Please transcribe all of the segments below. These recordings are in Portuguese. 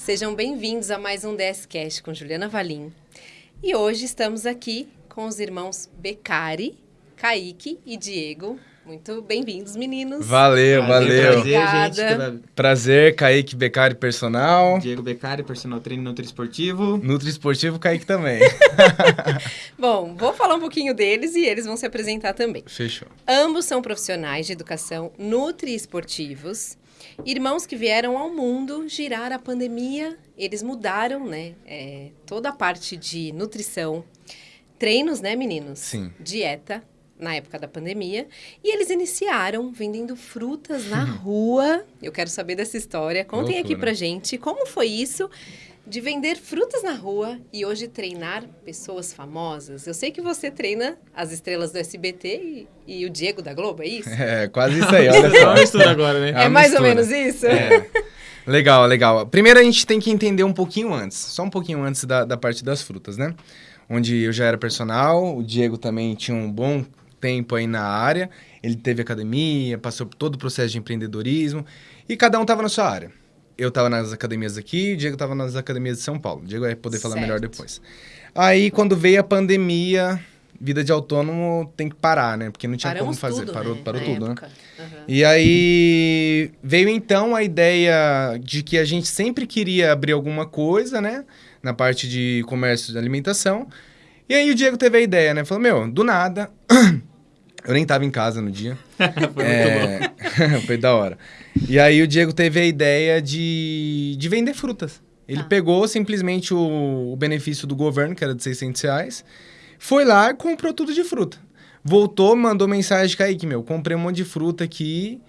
Sejam bem-vindos a mais um DSCast com Juliana Valim. E hoje estamos aqui com os irmãos Becari, Kaique e Diego. Muito bem-vindos, meninos. Valeu, valeu. Obrigada. Prazer, gente. Prazer, Kaique Becari, personal. Diego Beccari, personal trainer Nutri Esportivo. Nutri Esportivo, Kaique também. Bom, vou falar um pouquinho deles e eles vão se apresentar também. Fechou. Ambos são profissionais de educação nutri-esportivos, irmãos que vieram ao mundo girar a pandemia. Eles mudaram, né, é, toda a parte de nutrição, treinos, né, meninos? Sim. Dieta, na época da pandemia. E eles iniciaram vendendo frutas na rua. Eu quero saber dessa história. Contem aqui Loucura. pra gente como foi isso de vender frutas na rua e hoje treinar pessoas famosas. Eu sei que você treina as estrelas do SBT e, e o Diego da Globo, é isso? É, quase isso aí, olha Só só. uma mistura agora, né? É uma É mais ou mistura. menos isso? É. Legal, legal. Primeiro a gente tem que entender um pouquinho antes, só um pouquinho antes da, da parte das frutas, né? Onde eu já era personal, o Diego também tinha um bom tempo aí na área, ele teve academia, passou por todo o processo de empreendedorismo e cada um estava na sua área. Eu estava nas academias aqui, o Diego estava nas academias de São Paulo. O Diego vai poder falar melhor Certo. depois. Aí quando veio a pandemia, vida de autônomo tem que parar, né? Porque não tinha Paramos como fazer, tudo, parou, né? parou na tudo, né? época. Aham. E aí veio então a ideia de que a gente sempre queria abrir alguma coisa, né? Na parte de comércio de alimentação. E aí o Diego teve a ideia, né? Falou, meu, do nada. Eu nem tava em casa no dia. Foi É, Foi da hora. E aí o Diego teve a ideia de, de vender frutas. Ele Tá. pegou simplesmente o, o benefício do governo, que era de 600 reais, foi lá e comprou tudo de fruta. Voltou, mandou mensagem, Kaique, meu, comprei um monte de fruta aqui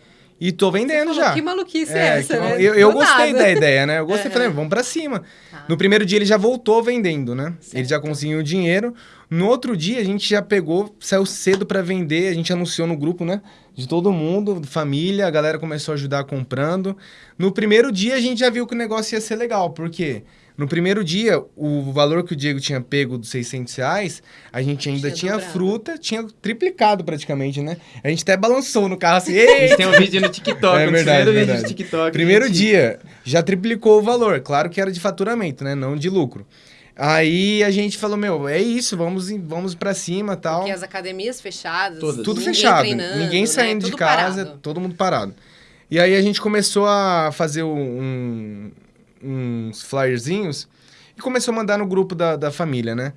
e tô vendendo Falou, já. Que maluquice é, É, essa, que né? eu, eu gostei nada. da ideia, né? Eu gostei, falei, vamos pra cima. Tá. No primeiro dia ele já voltou vendendo, né? Ele já Certo. conseguiu o dinheiro. No outro dia a gente já pegou, saiu cedo pra vender, a gente anunciou no grupo, né? De todo mundo, família, a galera começou a ajudar comprando. No primeiro dia a gente já viu que o negócio ia ser legal, porque no primeiro dia o valor que o Diego tinha pego dos 600 reais, a gente ainda Tinha tinha, fruta, tinha triplicado praticamente, né? A gente até balançou no carro assim, A "Ei!" gente tem um vídeo no TikTok, É um verdade, primeiros vídeos verdade. do TikTok. Primeiro gente. dia, já triplicou o valor. Claro que era de faturamento, né? Não de lucro. Aí a gente falou, meu, é isso, vamos, vamos pra cima tal. Porque as academias fechadas, Todas. Tudo ninguém fechado, treinando, ninguém né? saindo de Tudo casa, parado. todo mundo parado. E aí a gente começou a fazer um, uns flyerzinhos e começou a mandar no grupo da, da família, né?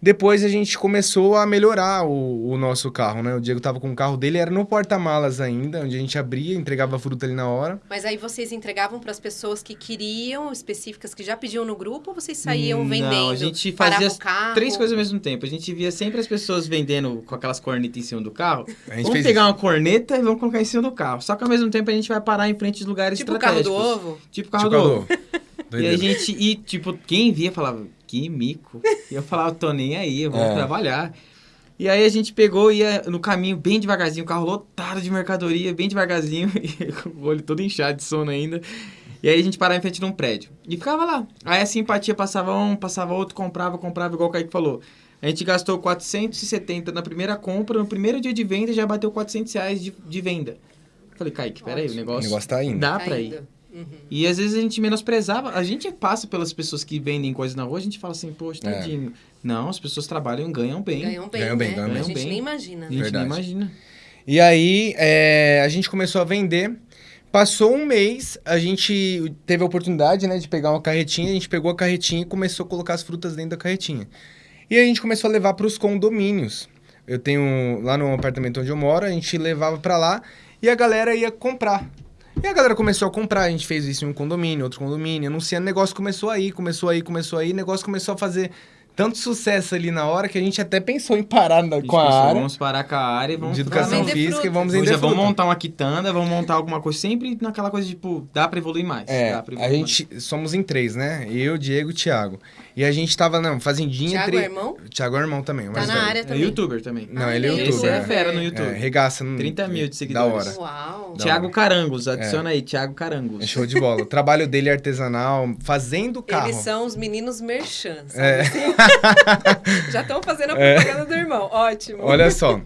Depois a gente começou a melhorar o, o nosso carro, né? O Diego tava com o carro dele, era no porta-malas ainda, onde a gente abria, entregava a fruta ali na hora. Mas aí vocês entregavam para as pessoas que queriam, específicas que já pediam no grupo, ou vocês saíam vendendo? Não, a gente fazia o carro? três coisas ao mesmo tempo. A gente via sempre as pessoas vendendo com aquelas cornetas em cima do carro. A gente Vamos fez pegar isso. uma corneta e vamos colocar em cima do carro. Só que ao mesmo tempo a gente vai parar em frente de lugares Tipo o carro do estratégicos. ovo? Tipo o carro Tipo, do alô. E a gente, e tipo, quem via falava, que mico. E eu falava, tô nem aí, eu vou É. trabalhar. E aí a gente pegou e ia no caminho bem devagarzinho, o carro lotado de mercadoria, bem devagarzinho, e com o olho todo inchado de sono ainda. E aí a gente parava em frente de um prédio. E ficava lá. Aí a simpatia passava um, passava outro, comprava, comprava, igual o Kaique falou. A gente gastou 470 na primeira compra, no primeiro dia de venda já bateu 400 reais de, de venda. Falei, Kaique, peraí, o Ótimo. O negócio, negócio tá indo. dá Tá pra ir. Uhum. E às vezes a gente menosprezava, a gente passa pelas pessoas que vendem coisas na rua, a gente fala assim, poxa, É. tadinho. Não, as pessoas trabalham e ganham bem. Ganham bem, Ganham bem, né? ganham A bem. gente Ganham nem bem. imagina. A gente Verdade. nem imagina. E aí, é, a gente começou a vender. Passou um mês, a gente teve a oportunidade, né, de pegar uma carretinha. A gente pegou a carretinha e começou a colocar as frutas dentro da carretinha. E aí a gente começou a levar para os condomínios. Eu tenho lá no apartamento onde eu moro, a gente levava para lá e a galera ia comprar. E a galera começou a comprar, a gente fez isso em um condomínio, outro condomínio, anunciando, negócio começou aí, começou aí, começou aí, negócio começou a fazer tanto sucesso ali na hora que a gente até pensou em parar na- A com a pensou, área Vamos parar com a área e vamos de educação vender física e vamos Vamos, vender já vamos montar uma quitanda, vamos montar alguma coisa, sempre naquela coisa de, tipo, dá pra evoluir mais. É, dá pra a evoluir gente somos em três, né? Eu, Diego e Thiago. E a gente tava, não, fazendinha. Thiago é irmão? Thiago é irmão também. Tá mais na velho. área mais. É também. youtuber também. Não, Ah, ele é ele é youtuber. Esse é fera no YouTube. É, regaça. no- 30 mil de Da seguidores. hora. Uau. Da Thiago. Carangos, adiciona aí, Thiago Carangos. É show de bola. O trabalho dele é artesanal, fazendo carro. Eles são os meninos merchan, sabe É. Já estão fazendo a propaganda do irmão. Ótimo. Olha só.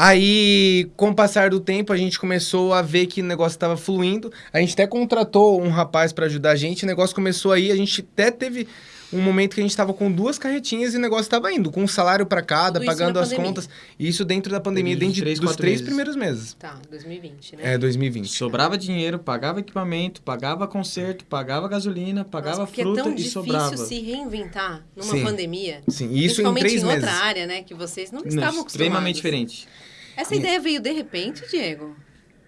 Aí, com o passar do tempo, a gente começou a ver que o negócio estava fluindo. A gente até contratou um rapaz para ajudar a gente. O negócio começou aí. A gente até teve um momento que a gente estava com duas carretinhas e o negócio estava indo, com um salário para cada, Tudo pagando as pandemia. contas. E isso dentro da pandemia, dentro de- três, dos três meses. primeiros meses. Tá, 2020, né? É, 2020. Sobrava dinheiro, pagava equipamento, pagava conserto, pagava gasolina, pagava Nossa, porque fruta é tão e difícil sobrava. se reinventar numa Sim. pandemia. Sim, e isso em Principalmente três em meses. outra área, né? Que vocês não Não, estavam acostumados. extremamente diferente. Essa ideia veio de repente, Diego?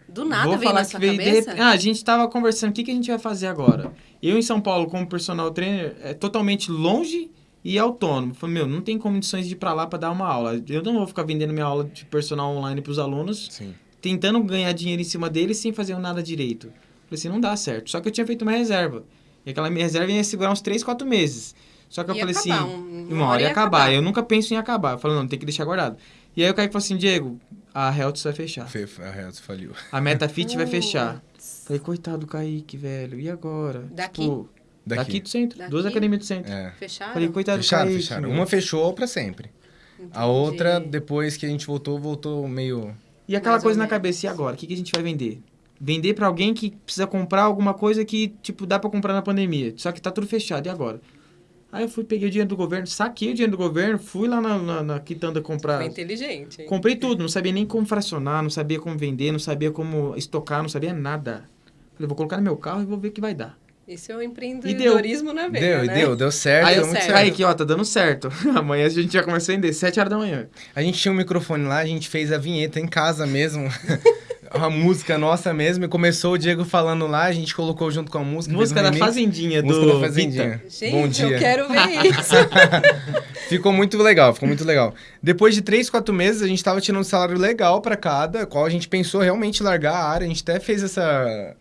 Do nada Vou veio falar na que sua veio de cabeça? repente. Ah, a gente tava conversando, o que, que a gente vai fazer agora? Eu em São Paulo, como personal trainer, é totalmente longe e autônomo. Falei, meu, não tem condições de ir pra lá pra dar uma aula. Eu não vou ficar vendendo minha aula de personal online pros alunos, Sim. tentando ganhar dinheiro em cima deles sem fazer nada direito. Falei assim, não dá certo. Só que eu tinha feito uma reserva. E aquela minha reserva ia segurar uns 3, 4 meses. Só que eu Ia falei acabar, assim, um- uma hora ia acabar. Eu nunca penso em acabar. Eu falei, não, tem que deixar guardado. E aí o Kaique falou assim, Diego, a Heltz vai fechar. Fe- A Heltz faliu. A MetaFit vai fechar. Falei, coitado do Kaique, velho. E agora? Daqui? Tipo, daqui. Daqui. do centro. Daqui? Duas academias do centro. É. Fecharam? Falei, coitado Fecharam, do Kaique. fecharam. meu. Uma fechou pra sempre. A outra, Entendi. depois que a gente voltou, voltou meio. E aquela Mais coisa na menos. cabeça, e agora? O que, que a gente vai vender? Vender pra alguém que precisa comprar alguma coisa que, tipo, dá pra comprar na pandemia. Só que tá tudo fechado. E agora? Aí eu fui, peguei o dinheiro do governo, saquei o dinheiro do governo, fui lá na, na, na quitanda comprar. Foi inteligente. hein? Comprei tudo, não sabia nem como fracionar, não sabia como vender, não sabia como estocar, não sabia nada. Falei, vou colocar no meu carro e vou ver o que vai dar. Isso é o E empreendedorismo na veia, deu, né? deu, deu certo, Aí deu certo. certo. Kaique, ó, tá dando certo. Amanhã a gente já começa a vender, 7 horas da manhã. A gente tinha um microfone lá, a gente fez a vinheta em casa mesmo. a música nossa mesmo. E começou o Diego falando lá, a gente colocou junto com a música. Música um da. Fazendinha, Música do da Fazendinha. Gente, Bom dia. eu quero ver isso. Ficou muito legal, ficou muito legal. Depois de três, quatro meses, a gente tava tirando um salário legal pra cada, qual a gente pensou realmente largar a área. A gente até fez essa.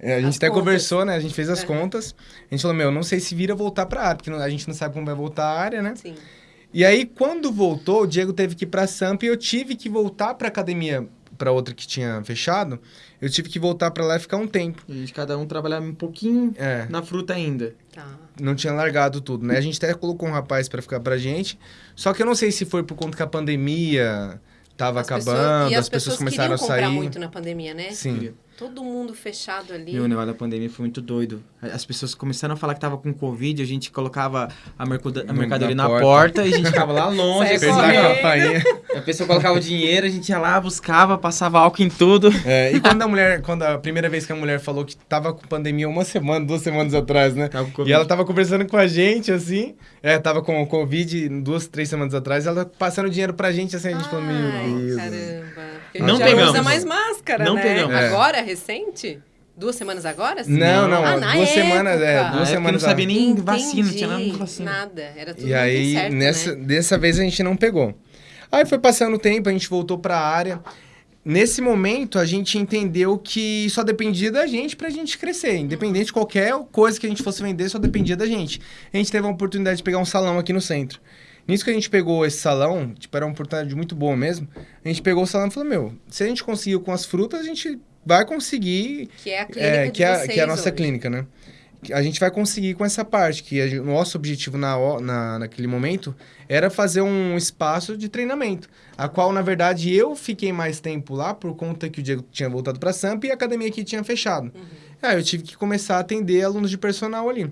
É, A gente As até contas. conversou, né? A gente fez as Uhum. contas. A gente falou, meu, não sei se vira voltar pra área, porque a gente não sabe como vai voltar a área, né? Sim. E aí, quando voltou, o Diego teve que ir pra Sampa e eu tive que voltar pra academia, pra outra que tinha fechado. Eu tive que voltar pra lá e ficar um tempo. A gente, cada um trabalhava um pouquinho É, na fruta ainda. Tá. não tinha largado tudo, né? A gente até colocou um rapaz pra ficar pra gente. Só que eu não sei se foi por conta que a pandemia tava As pessoas- acabando, e as, pessoas, começaram a sair. muito na pandemia, né? Sim. Todo mundo fechado ali. Meu, o negócio da pandemia foi muito doido. As pessoas começaram a falar que tava com Covid, a gente colocava a, a mercadoria na na porta. porta. e a gente ficava lá longe. Assim, fainha. a pessoa colocava o dinheiro, a gente ia lá, buscava, passava álcool em tudo. É, e quando a mulher, quando a primeira vez que a mulher falou que tava com pandemia uma semana, duas semanas atrás, né? Tava com E ela tava conversando com a gente, assim. É, tava com Covid duas, três semanas atrás. Ela passando dinheiro pra gente, assim. A gente falou, Ai, meu Deus. caramba. Porque Não já pegamos. usa mais máscara, Não né? pegamos. É. Agora, recente? Duas semanas agora? sim? Não, não, Ah, na duas semanas, é, época. Na duas época semanas não sabia nem Entendi. vacina, não tinha nada de vacina. Nada, era tudo E aí, incerto, nessa, né? dessa vez a gente não pegou. Aí foi passando o tempo, a gente voltou pra área. Nesse momento, a gente entendeu que só dependia da gente pra gente crescer. Independente de qualquer coisa que a gente fosse vender, só dependia da gente. A gente teve a oportunidade de pegar um salão aqui no centro. Nisso que a gente pegou esse salão, tipo, era uma oportunidade muito boa mesmo. A gente pegou o salão e falou, meu, se a gente conseguiu com as frutas, a gente vai conseguir Que é a clínica é, que, é, que é a nossa hoje. clínica, né? A gente vai conseguir com essa parte, que a- o nosso objetivo na, na, naquele momento era fazer um espaço de treinamento, a qual, na verdade, eu fiquei mais tempo lá por conta que o Diego tinha voltado para Sampa e a academia aqui tinha fechado. Uhum. Aí eu tive que começar a atender alunos de personal ali.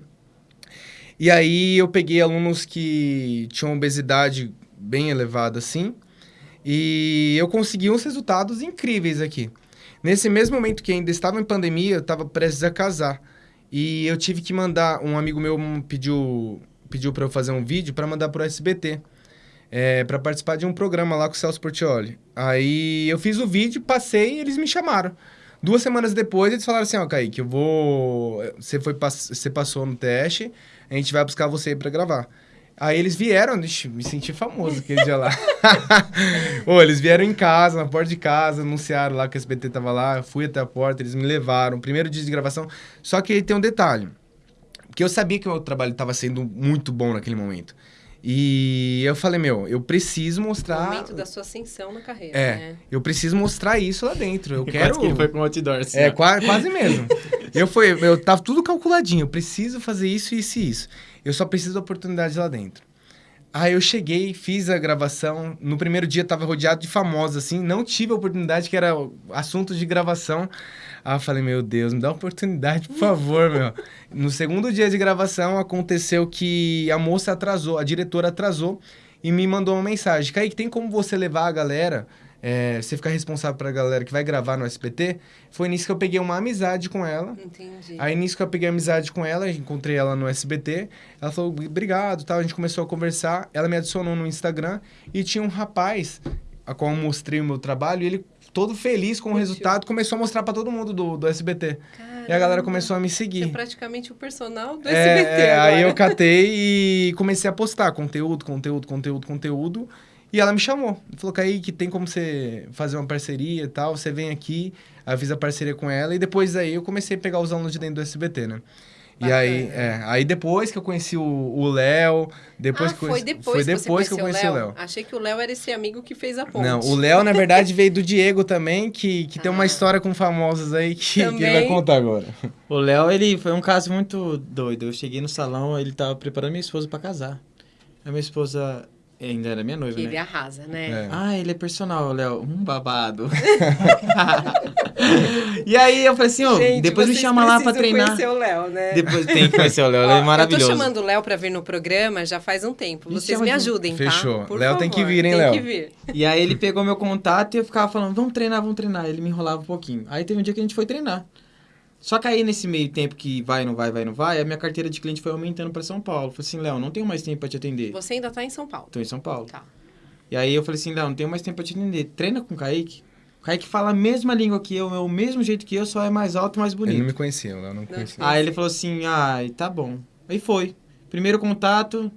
E aí eu peguei alunos que tinham obesidade bem elevada, assim, e eu consegui uns resultados incríveis aqui. Nesse mesmo momento que ainda estava em pandemia, eu estava prestes a casar. E eu tive que mandar, um amigo meu pediu, pediu para eu fazer um vídeo para mandar pro SBT. É, para participar de um programa lá com o Celso Portioli. Aí eu fiz o vídeo, passei e eles me chamaram. Duas semanas depois, eles falaram assim, ó, Kaique, eu vou... Você, foi, pass- você passou no teste, a gente vai buscar você para gravar. Aí eles vieram, ixi, me senti famoso aquele dia lá. Ô, eles vieram em casa, na porta de casa, anunciaram lá que o SBT tava lá, eu fui até a porta, eles me levaram, primeiro dia de gravação. Só que tem um detalhe, que eu sabia que o meu trabalho estava sendo muito bom naquele momento. E eu falei, meu, eu preciso O mostrar... momento da sua ascensão na carreira, É, né? eu preciso mostrar isso lá dentro. Eu Quase quero... que ele foi com outdoor, assim, É, ó. qua- quase mesmo. eu fui, eu tava tudo calculadinho. Eu preciso fazer isso, isso e isso. Eu só preciso da oportunidade lá dentro. Aí eu cheguei, fiz a gravação. No primeiro dia tava rodeado de famosos, assim. Não tive a oportunidade, que era o assunto de gravação. Aí eu falei, meu Deus, me dá uma oportunidade, por favor, meu. No segundo dia de gravação, aconteceu que a moça atrasou, a diretora atrasou e me mandou uma mensagem. Kaique, tem como você levar a galera é, você ficar responsável pra galera que vai gravar no SBT, foi nisso que eu peguei uma amizade com ela. Entendi. Aí nisso que eu peguei amizade com ela, encontrei ela no SBT. Ela falou, obrigado, tal. A gente começou a conversar. Ela me adicionou no Instagram e tinha um rapaz a qual eu mostrei o meu trabalho e ele todo feliz com o resultado começou a mostrar pra todo mundo do, do SBT. E a galera Caramba. começou a me Você é seguir. praticamente o personal do É, SBT é, agora. aí eu catei e comecei a postar conteúdo, conteúdo, conteúdo, conteúdo. E ela me chamou. Falou, Kaique, tem como você fazer uma parceria e tal? Você vem aqui. Fiz a parceria com ela. E depois daí eu comecei a pegar os alunos de dentro do SBT, né? E aí, é, aí depois que eu conheci o o Léo, depois ah, que foi conheci- depois, foi que, depois que eu conheci o Léo. Achei que o Léo era esse amigo que fez a ponte. Não, o Léo, na verdade, veio do Diego também, que, que tem uma Ah. história com famosos aí que, que ele vai contar agora. O Léo, ele foi um caso muito doido. Eu cheguei no salão, ele tava preparando minha esposa pra casar. A minha esposa ainda era minha noiva, Que né? ele arrasa, né? É. Ah, ele é personal, Léo. Um babado. e aí eu falei assim, Gente, depois me chama lá pra treinar. conhecer o Léo, né? Depois tem que conhecer o Léo, ele Ó, é maravilhoso. Eu tô chamando o Léo pra vir no programa já faz um tempo. Vocês chama me de- ajudem, tá? Fechou. Por Léo tem que favor, vir, hein, tem Léo? que vir. E aí ele pegou meu contato e eu ficava falando, vamos treinar, vamos treinar. Ele me enrolava um pouquinho. Aí teve um dia que a gente foi treinar. Só que aí nesse meio tempo que vai, não vai, vai, não vai, a minha carteira de cliente foi aumentando pra São Paulo. Eu falei assim, Léo, não tenho mais tempo pra te atender. Você ainda tá em São Paulo. Tô em São Paulo. Tá. E aí eu falei assim, Léo, não tenho mais tempo pra te atender. Treina com o Kaique. O Kaique fala a mesma língua que eu, é o mesmo jeito que eu, só é mais alto e mais bonito. Ele não me conhecia, Léo não me conhecia. Aí ele falou assim, ai, tá bom. Aí foi. Primeiro contato,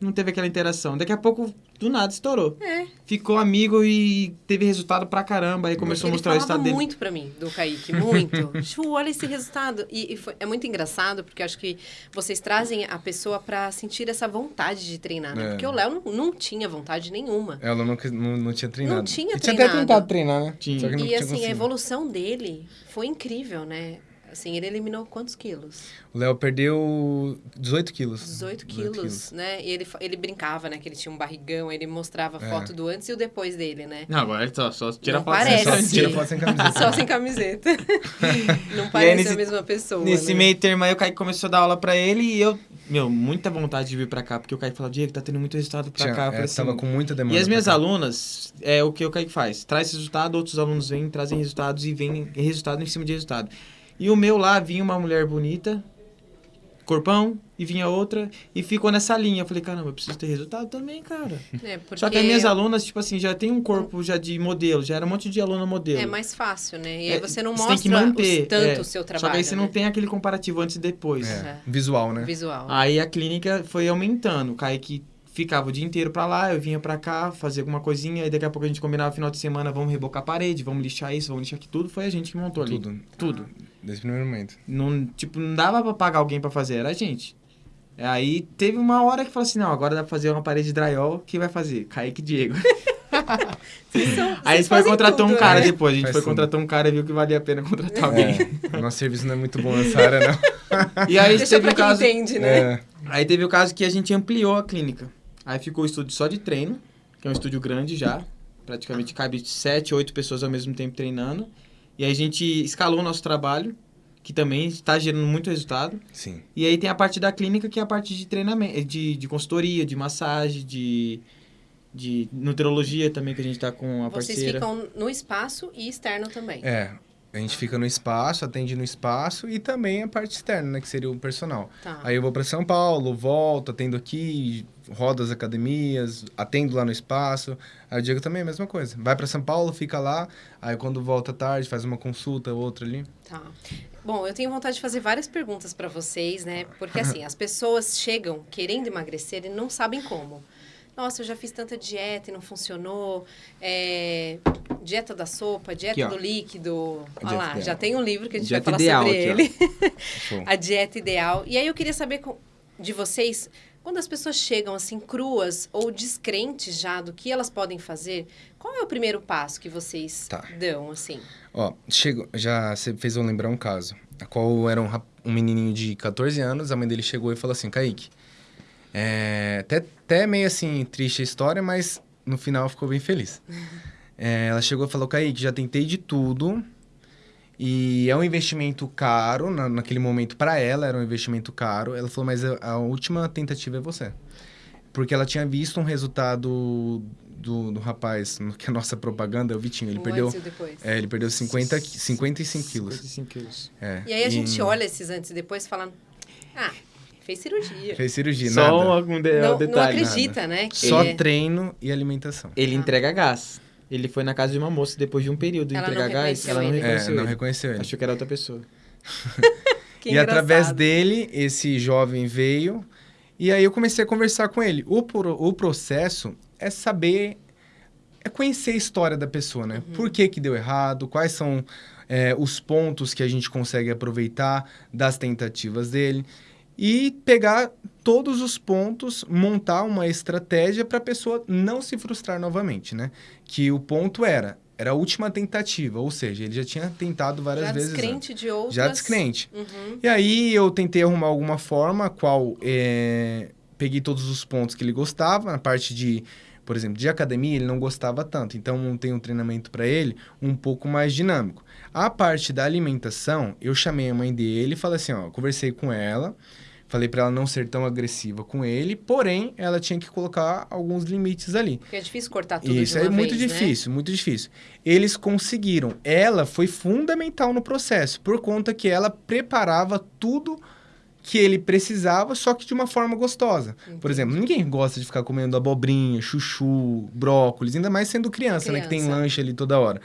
não teve aquela interação. Daqui a pouco, do nada, estourou. É. Ficou amigo e teve resultado pra caramba. Aí começou a Ele mostrar o resultado dele. muito pra mim, do Kaique, muito. Chu, olha esse resultado. E, e foi- é muito engraçado, porque acho que vocês trazem a pessoa pra sentir essa vontade de treinar, né? É. Porque o Léo não, não tinha vontade nenhuma. Ela não, não, não tinha treinado. Não tinha Ele tinha até treinado. tentado treinar, né? Tinha. E assim, a conseguido. evolução dele foi incrível, né? Assim, ele eliminou quantos quilos? O Léo perdeu 18 quilos. 18 quilos, né? E ele, ele brincava, né? Que ele tinha um barrigão, aí ele mostrava É. foto do antes e o depois dele, né? Não, agora ele só, só tira foto sem tira Sim. foto sem camiseta. Só sem camiseta. Não aí, parece nesse- a mesma pessoa. Nesse né? meio termo aí, o Kaique começou a dar aula pra ele e eu, meu, muita vontade de vir pra cá, porque o Kaique falou, Diego, tá tendo muito resultado pra Tinha, cá. Eu é, assim, tava com muita demanda. E as minhas alunas, é o que o Kaique faz. Traz resultado, outros alunos vêm, trazem resultados e vem resultado em cima de resultado. E o meu lá, vinha uma mulher bonita, corpão, e vinha outra, e ficou nessa linha. Eu falei, caramba, eu preciso ter resultado também, cara. É, porque Só que as minhas alunas, tipo assim, já tem um corpo já de modelo, já era um monte de aluna modelo. É mais fácil, né? E É, aí você não você mostra tem que manter, os- tanto é. o seu trabalho. Só que aí você né? não tem aquele comparativo antes e depois. É, Uhum. visual, né? Visual. Aí a clínica foi aumentando. O Kaique ficava o dia inteiro pra lá, eu vinha pra cá, fazer alguma coisinha, aí daqui a pouco a gente combinava final de semana, vamos rebocar a parede, vamos lixar isso, vamos lixar aqui tudo. Foi a gente que montou ali. Tudo. Tudo. Desde o primeiro momento. Não, tipo, não dava pra pagar alguém pra fazer, era a gente. Aí teve uma hora que falou assim, não, agora dá pra fazer uma parede de drywall, quem vai fazer? Kaique e Diego. Vocês são- Aí a gente foi contratar um tudo, cara né? depois, a gente Faz foi tudo. contratar um cara e viu que valia a pena contratar alguém. É, nosso serviço não é muito bom nessa área, não. E aí Deixa teve pra o quem caso... entende, né? É, Aí teve o caso que a gente ampliou a clínica. Aí ficou o estúdio só de treino, que é um estúdio grande já. Praticamente cabe sete, oito pessoas ao mesmo tempo treinando. E aí a gente escalou o nosso trabalho, que também está gerando muito resultado. sim. E aí tem a parte da clínica, que é a parte de treinamento, de, de consultoria, de massagem, de, de nutrologia também, que a gente tá com a Vocês parceira. ficam no espaço e externo também. É, a gente fica no espaço, atende no espaço e também a parte externa, né? Que seria o personal. Tá. Aí eu vou para São Paulo, volto, atendo aqui, rodo as academias, atendo lá no espaço. Aí o Diego também é a mesma coisa. Vai para São Paulo, fica lá, aí quando volta tarde, faz uma consulta, outra ali. Tá. Bom, eu tenho vontade de fazer várias perguntas para vocês, né? Porque assim, as pessoas chegam querendo emagrecer e não sabem como. Nossa, eu já fiz tanta dieta e não funcionou. É, dieta da sopa, dieta Aqui, do líquido. Olha lá, ideal. já tem um livro que a gente Dieta vai falar sobre aqui, ele. A dieta ideal. E aí eu queria saber de vocês, quando as pessoas chegam assim cruas ou descrentes já do que elas podem fazer, qual é o primeiro passo que vocês Tá. dão assim? Ó, chegou, já você fez eu lembrar um caso, a qual era um, um menininho de 14 anos, a mãe dele chegou e falou assim, Kaique, É, até, até meio assim, triste a história, mas no final ficou bem feliz. É, ela chegou e falou, Kaique, já tentei de tudo. E é um investimento caro, na, naquele momento para ela era um investimento caro. Ela falou, mas a, a, última tentativa é você. Porque ela tinha visto um resultado do, do rapaz, que é a nossa propaganda, é o Vitinho. Ele O perdeu. e. É, ele perdeu 50, 55 quilos. 55 quilos. É. E aí a gente olha esses antes e depois e fala, ah, fez cirurgia. Fez cirurgia, Só nada. um, de- não, um detalhe. não acredita, né? que Só é- treino e alimentação. Ele Ah. entrega gás. Ele foi na casa de uma moça depois de um período de Ela entregar gás. reconheceu Ela não ele. É, reconheceu não ele. reconheceu ele. Achou que era outra pessoa. que e através engraçado. dele, esse jovem veio. E aí eu comecei a conversar com ele. O, pro- o processo é saber, é conhecer a história da pessoa, né? Por que que deu errado, quais são é, os pontos que a gente consegue aproveitar das tentativas dele. E pegar todos os pontos, montar uma estratégia para a pessoa não se frustrar novamente, né? Que o ponto era, era a última tentativa, ou seja, ele já tinha tentado várias Já vezes. antes. descrente de outras... Já descrente. Uhum. E aí eu tentei arrumar alguma forma, a qual é, peguei todos os pontos que ele gostava, na parte de, por exemplo, de academia ele não gostava tanto, então montei um treinamento para ele um pouco mais dinâmico. A parte da alimentação, eu chamei a mãe dele e falei assim, ó, conversei com ela, falei para ela não ser tão agressiva com ele, porém ela tinha que colocar alguns limites ali. Porque é difícil cortar tudo Isso de uma é muito vez, né? difícil, muito difícil. Eles conseguiram. Ela foi fundamental no processo, por conta que ela preparava tudo que ele precisava, só que de uma forma gostosa. Por exemplo, ninguém gosta de ficar comendo abobrinha, chuchu, brócolis, ainda mais sendo criança, né? Que tem Criança. lanche ali toda hora.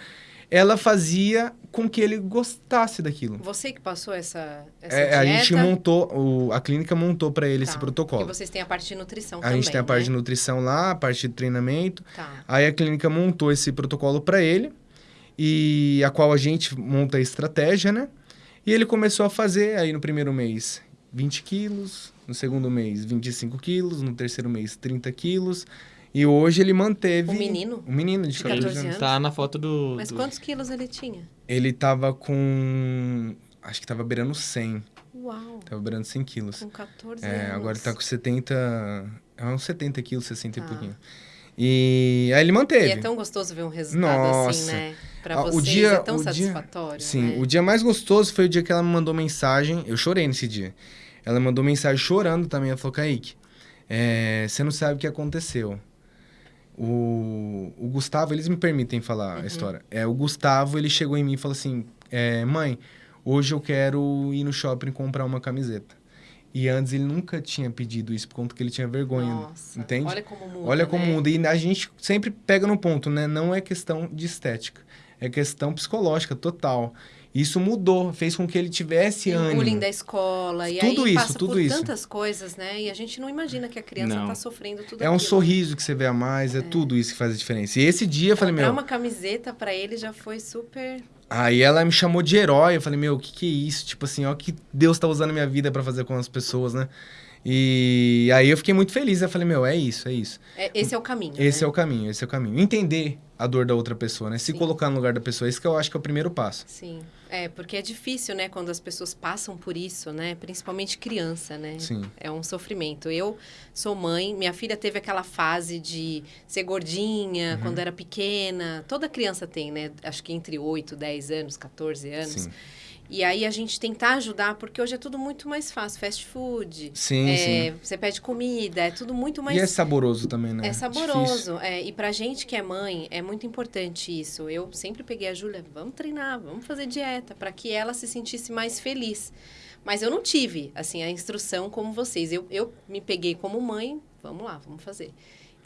Ela fazia com que ele gostasse daquilo. Você que passou essa, essa É, a gente montou, o- a clínica montou para ele esse Tá, protocolo. Porque vocês têm a parte de nutrição A também, gente tem a parte de né? nutrição lá, a parte de treinamento. Tá. Aí a clínica montou esse protocolo para ele, e a qual a gente monta a estratégia, né? E ele começou a fazer aí no primeiro mês 20 quilos, no segundo mês 25 quilos, no terceiro mês 30 quilos. E hoje ele manteve. O menino? O menino de, De 14, 14 anos. anos? Tá na foto do. Mas do- quantos quilos ele tinha? Ele tava com. Acho que tava beirando 100. Uau, Tava beirando 100 quilos. com 14 É, anos. agora ele tá com 70. É uns 70 quilos, 60 e Tá. pouquinho. E aí ele manteve. E é tão gostoso ver um resultado assim, Nossa. né? Pra Ah, o vocês dia- é tão o dia- satisfatório, Sim, né? o dia mais gostoso foi o dia que ela me mandou mensagem. Eu chorei nesse dia. Ela mandou mensagem chorando também. Ela falou: Kaique, é, você não sabe o que aconteceu. O, o Gustavo, eles me permitem falar Uhum. a história. É, o Gustavo, ele chegou em mim e falou assim: é, Mãe, hoje eu quero ir no shopping comprar uma camiseta. E antes ele nunca tinha pedido isso, por conta que ele tinha vergonha. Nossa, entende? olha como muda, Olha como né? muda. E a gente sempre pega no ponto, né? Não é questão de estética. É questão psicológica, total. Isso mudou, fez com que ele tivesse E o ânimo. bullying da escola, e Tudo aí isso, passa tudo por isso. tantas coisas, né? E a gente não imagina que a criança Não. tá sofrendo tudo É um aquilo. sorriso que você vê a mais, é, tudo isso que faz a diferença. E esse dia eu falei, meu. uma camiseta pra ele já foi super... Aí ela me chamou de herói. Eu falei, meu, o que, que é isso? Tipo assim, ó, que Deus tá usando a minha vida pra fazer com as pessoas, né? E aí eu fiquei muito feliz. Eu falei, meu, é isso, é isso. é- esse é o caminho, Esse né? é o caminho, esse é o caminho. Entender a dor da outra pessoa, né? Se Sim. colocar no lugar da pessoa. Esse que eu acho que é o primeiro passo. Sim, é, porque é difícil, né, quando as pessoas passam por isso, né, principalmente criança, né, Sim. é um sofrimento. Eu sou mãe, minha filha teve aquela fase de ser gordinha Uhum. quando era pequena, toda criança tem, né, acho que entre 8, 10 anos, 14 anos. Sim. E aí a gente tentar ajudar, porque hoje é tudo muito mais fácil, fast food, Sim, é, sim. você pede comida, é tudo muito mais E é saboroso também, né? é Difícil. saboroso. É, e pra gente que é mãe, é muito importante isso. Eu sempre peguei a Júlia, vamos treinar, vamos fazer dieta, para que ela se sentisse mais feliz. Mas eu não tive, assim, a instrução como vocês. Eu, eu me peguei como mãe, vamos lá, vamos fazer.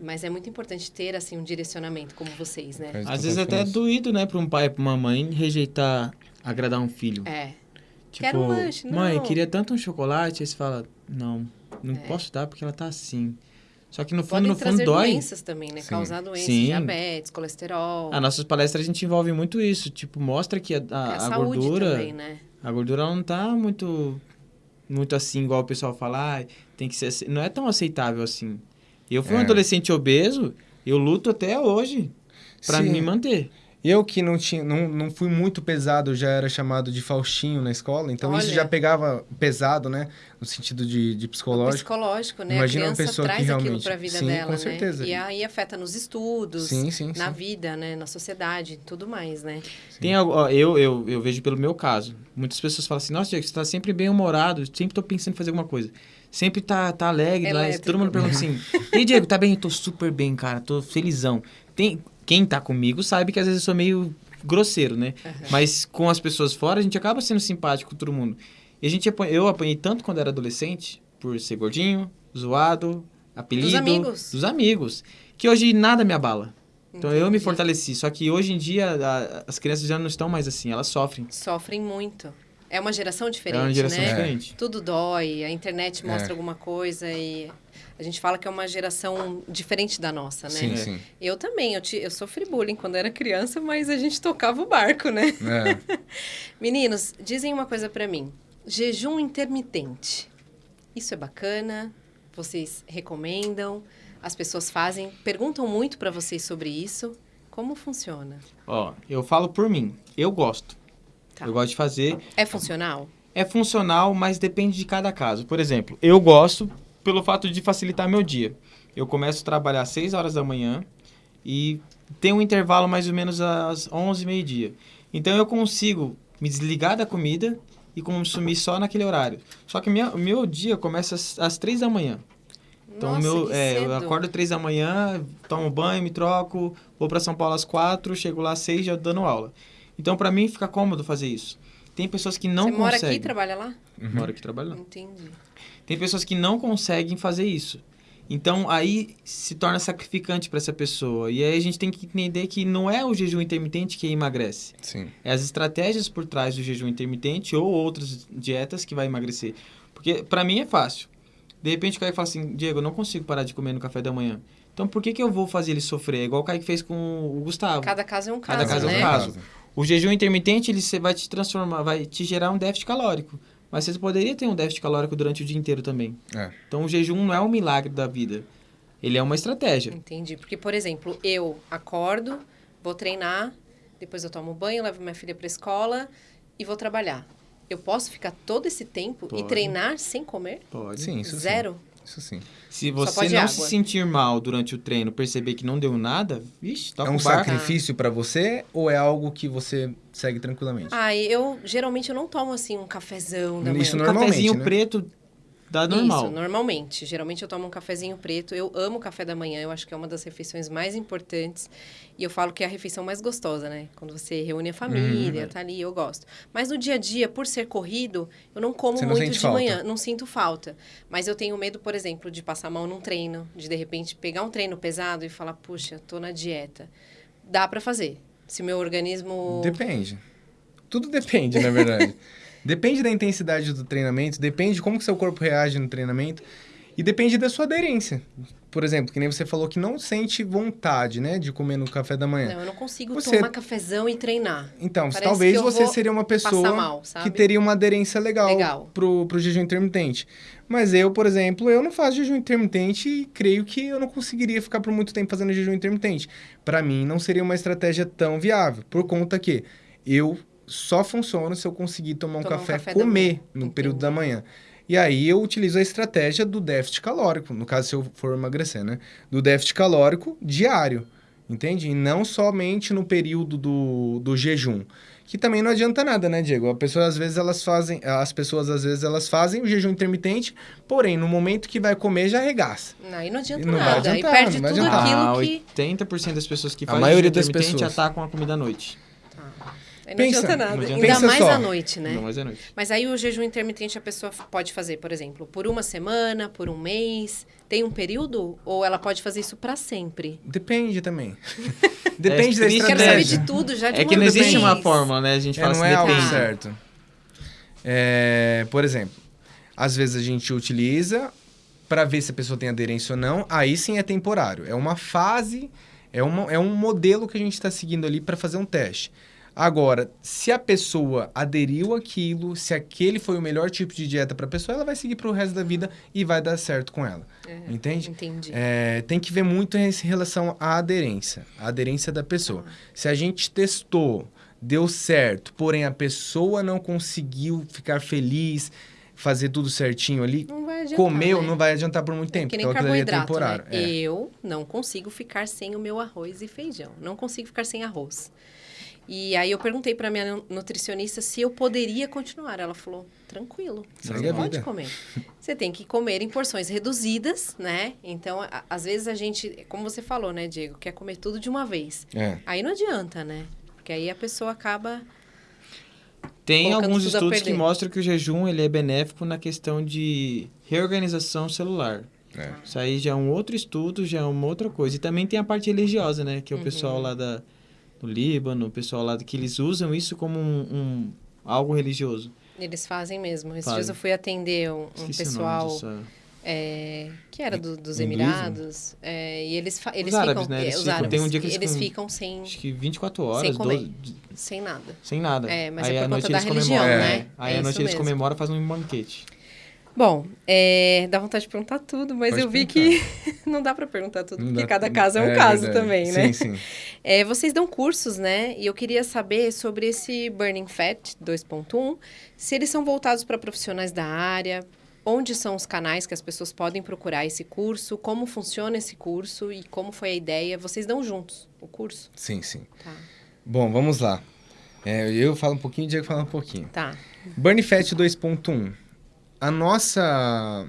Mas é muito importante ter, assim, um direcionamento como vocês, né? Às vezes até é doído, né, pra um pai e pra uma mãe rejeitar agradar um filho. É. Tipo, Quero um lanche, mãe, não." queria tanto um chocolate, aí você fala, não, não É. posso dar porque ela tá assim. Só que no fundo, Podem no fundo dói. doenças também, né? Sim. Causar doenças, Sim. diabetes, colesterol. As nossas palestras a gente envolve muito isso, tipo, mostra que a, É a, a a saúde gordura, também, né? a gordura ela não tá muito muito assim igual o pessoal fala, ah, tem que ser, não é tão aceitável assim. Eu fui um É. adolescente obeso, eu luto até hoje pra Sim. me manter. Eu que não tinha, não, não fui muito pesado, já era chamado de Faustinho na escola, então isso Olha. já pegava pesado, né? No sentido de, de O psicológico. psicológico, né? Imagina a uma criança pessoa que traz aquilo realmente- para a vida Sim, dela, com né? certeza. E aí afeta nos estudos, Sim, sim, na sim. vida, né? Na sociedade, tudo mais, né? Tem algo, ó, eu, eu, eu vejo pelo meu caso. Muitas pessoas falam assim, nossa, Diego, você tá sempre bem humorado, sempre tô pensando em fazer alguma coisa. Sempre tá, tá alegre, lá, todo mundo pergunta assim, e aí, Diego, tá bem? Eu tô super bem, cara, tô felizão. Tem, quem tá comigo sabe que às vezes eu sou meio grosseiro, né? Mas com as pessoas fora, a gente acaba sendo simpático com todo mundo. E a gente, eu apanhei tanto quando era adolescente, por ser gordinho, zoado, apelido. amigos. Dos amigos. Que hoje nada me abala. Então eu me Entendi. fortaleci. Só que hoje em dia a- as crianças já não estão mais assim, elas sofrem. Sofrem muito. É uma geração diferente, é uma geração né? diferente. Tudo dói, a internet mostra É. alguma coisa e a gente fala que é uma geração diferente da nossa, né? Sim, É. sim. Eu também, eu, ti- eu sofri bullying quando era criança, mas a gente tocava o barco, né? É. Meninos, dizem uma coisa pra mim. Jejum intermitente. Isso é bacana? Vocês recomendam? As pessoas fazem? Perguntam muito pra vocês sobre isso? Como funciona? Ó, eu falo por mim. Eu gosto. Tá. Eu gosto de fazer. É funcional? É funcional, mas depende de cada caso. Por exemplo, eu gosto pelo fato de facilitar meu dia. Eu começo a trabalhar às 6 horas da manhã e tem um intervalo mais ou menos às 11, meio-dia. Então eu consigo me desligar da comida e consumir só naquele horário. Só que minha, o meu dia começa às, às 3 da manhã. Então, Nossa, meu, é, eu acordo três da manhã, tomo banho, me troco, vou para São Paulo às quatro, chego lá às seis já dando aula. Então, para mim, fica cômodo fazer isso. Tem pessoas que não Você mora conseguem. aqui e trabalha lá? Moro aqui trabalhando. Entendi. Tem pessoas que não conseguem fazer isso. Então, aí se torna sacrificante para essa pessoa. E aí a gente tem que entender que não é o jejum intermitente que emagrece. Sim. É as estratégias por trás do jejum intermitente ou outras dietas que vai emagrecer. Porque para mim é fácil. De repente o Kaique fala assim, Diego, eu não consigo parar de comer no café da manhã. Então por que, que eu vou fazer ele sofrer? É igual o Kaique fez com o Gustavo. Cada caso é um caso, Cada caso é um né? caso. O jejum intermitente ele vai te transformar, vai te gerar um déficit calórico. Mas você poderia ter um déficit calórico durante o dia inteiro também. É. Então o jejum não é um milagre da vida. Ele é uma estratégia. Entendi. Porque, por exemplo, eu acordo, vou treinar, depois eu tomo banho, levo minha filha pra escola e vou trabalhar. Eu posso ficar todo esse tempo e Pode. treinar sem comer? Pode. Sim, isso Zero? sim. Isso sim. Se você não água. se sentir mal durante o treino, perceber que não deu nada, vixe, toca é um sacrifício pra você ou é algo que você segue tranquilamente? Ah, eu geralmente eu não tomo assim um cafezão da Isso manhã. Um Normalmente, cafezinho né? preto dá normal. Isso, normalmente. Geralmente eu tomo um cafezinho preto. Eu amo café da manhã, eu acho que é uma das refeições mais importantes. E eu falo que é a refeição mais gostosa, né? Quando você reúne a família, Uhum. tá ali, eu gosto. Mas no dia a dia, por ser corrido, eu não como não muito de falta? manhã, não sinto falta. Mas eu tenho medo, por exemplo, de passar mal num treino, de de repente pegar um treino pesado e falar, puxa, tô na dieta. Dá pra fazer. Se meu organismo. Depende. Tudo depende, na verdade. depende da intensidade do treinamento, depende de como que seu corpo reage no treinamento e depende da sua aderência. Por exemplo, que nem você falou que não sente vontade, né, de comer no café da manhã. Não, eu não consigo Você- tomar cafezão e treinar. Então, Parece talvez você seria uma pessoa mal, que teria uma aderência legal, Legal. Pro, pro jejum intermitente. Mas eu, por exemplo, eu não faço jejum intermitente e creio que eu não conseguiria ficar por muito tempo fazendo jejum intermitente. Para mim, não seria uma estratégia tão viável, por conta que eu só funciono se eu conseguir tomar um Tomar um café, café comer no Entendi. período da manhã. E aí eu utilizo a estratégia do déficit calórico, no caso se eu for emagrecer, né? Do déficit calórico diário, entende? E não somente no período do, do jejum. Que também não adianta nada, né, Diego? A pessoa, às vezes, elas fazem... As pessoas, às vezes, elas fazem o jejum intermitente, porém, no momento que vai comer, já arregaça. Aí não adianta Não vai nada. adiantar, e perde não vai tudo adiantar. aquilo Ah, que. 80% das pessoas que A fazem maioria jejum das intermitente pessoas. atacam a comida à noite. Aí não Pensa, adianta nada. não adianta. Ainda Pensa mais só. à noite, né? Não, mas é noite. Mas aí o jejum intermitente a pessoa pode fazer, por exemplo, por uma semana, por um mês. Tem um período? Ou ela pode fazer isso pra sempre? Depende também. Depende É da triste, Quero né? saber estratégia. de tudo já de É uma que não existe vez. uma fórmula, né? A gente É, fala não assim, é algo depende. certo. É, por exemplo, às vezes a gente utiliza para ver se a pessoa tem aderência ou não. Aí sim é temporário. É uma fase, é, uma, é um modelo que a gente está seguindo ali para fazer um teste. Agora, se a pessoa aderiu àquilo, se aquele foi o melhor tipo de dieta para a pessoa, ela vai seguir para o resto da vida e vai dar certo com ela. É, Entende? Entendi. É, tem que ver muito em relação à aderência, a aderência da pessoa. Se a gente testou, deu certo, porém a pessoa não conseguiu ficar feliz, fazer tudo certinho ali, Não adiantar, comeu, né? não vai adiantar por muito É tempo, que nem aquilo ali é carboidrato, temporário. né? É. Eu não consigo ficar sem o meu arroz e feijão. Não consigo ficar sem arroz. E aí eu perguntei para minha nu- nutricionista se eu poderia continuar. Ela falou: "Tranquilo, você pode vida." comer. Você tem que comer em porções reduzidas, né? Então, a- às vezes a gente, como você falou, né, Diego, quer comer tudo de uma vez. É. Aí não adianta, né? Porque aí a pessoa acaba Tem alguns tudo a estudos que mostram que o jejum ele é benéfico na questão de reorganização celular. É. Isso aí já é um outro estudo, já é uma outra coisa. E também tem a parte religiosa, né? Que é o Uhum. pessoal lá da, do Líbano, o pessoal lá que eles usam isso como um, um- algo religioso. eles fazem mesmo. Esses Fazem. dias eu fui atender um, um pessoal dessa- é, que era do- dos? Emirados. é, e eles, eles árabes, ficam. né? Eles é, os ficam- árabes. tem um dia que eles eles ficam- sem, Acho que 24 horas, comer. 12, sem nada. sem nada. É, mas aí é por conta da eles religião, né? É. Aí É à noite eles comemoram fazem um banquete. Bom, é, dá vontade de perguntar tudo, mas Pode eu vi que não dá para perguntar tudo, Não porque dá- cada caso é um caso verdade. também, né? Sim, sim. É, vocês dão cursos, né? E eu queria saber sobre esse Burning Fat 2.1, se eles são voltados para profissionais da área, onde são os canais que as pessoas podem procurar esse curso, como funciona esse curso e como foi a ideia. Vocês dão juntos o curso? Sim, sim. Tá. Bom, vamos lá. É, eu falo um pouquinho, o Diego fala um pouquinho. Tá. Burn Fat 2.1. A nossa...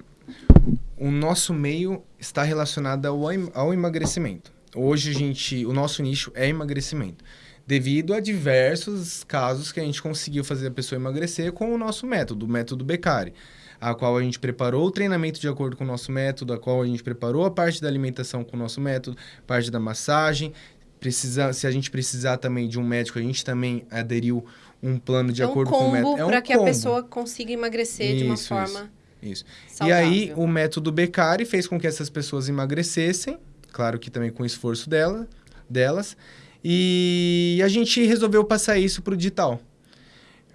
O nosso meio está relacionado ao, ao emagrecimento. Hoje, a gente, o nosso nicho é emagrecimento. Devido a diversos casos que a gente conseguiu fazer a pessoa emagrecer com o nosso método, o método Beccari. A qual a gente preparou o treinamento de acordo com o nosso método, a qual a gente preparou a parte da alimentação com o nosso método, parte da massagem. Precisa, se a gente precisar também de um médico, a gente também aderiu um plano de é um acordo com o método. combo É um para que a combo. pessoa consiga emagrecer de uma Isso, forma Isso. saudável. E aí, o método Beccari fez com que essas pessoas emagrecessem, claro que também com o esforço dela, delas, e a gente resolveu passar isso para o digital,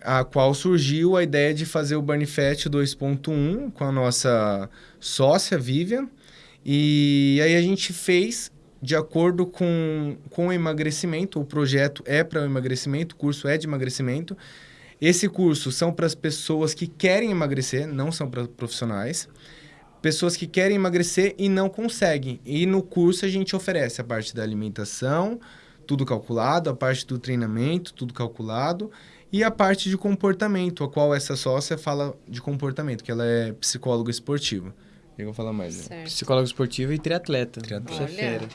a qual surgiu a ideia de fazer o Burn Fat 2.1 com a nossa sócia Vivian, e aí a gente fez de acordo com, com o emagrecimento, o projeto é para o emagrecimento, o curso é de emagrecimento, esse curso são para as pessoas que querem emagrecer, não são para profissionais. Pessoas que querem emagrecer e não conseguem. E no curso a gente oferece a parte da alimentação, tudo calculado, a parte do treinamento, tudo calculado, e a parte de comportamento, a qual essa sócia fala de comportamento, que ela é psicóloga esportiva. Eu vou falar mais. né? Certo. Psicólogo esportivo e triatleta. Triatleta. É Olha, fera.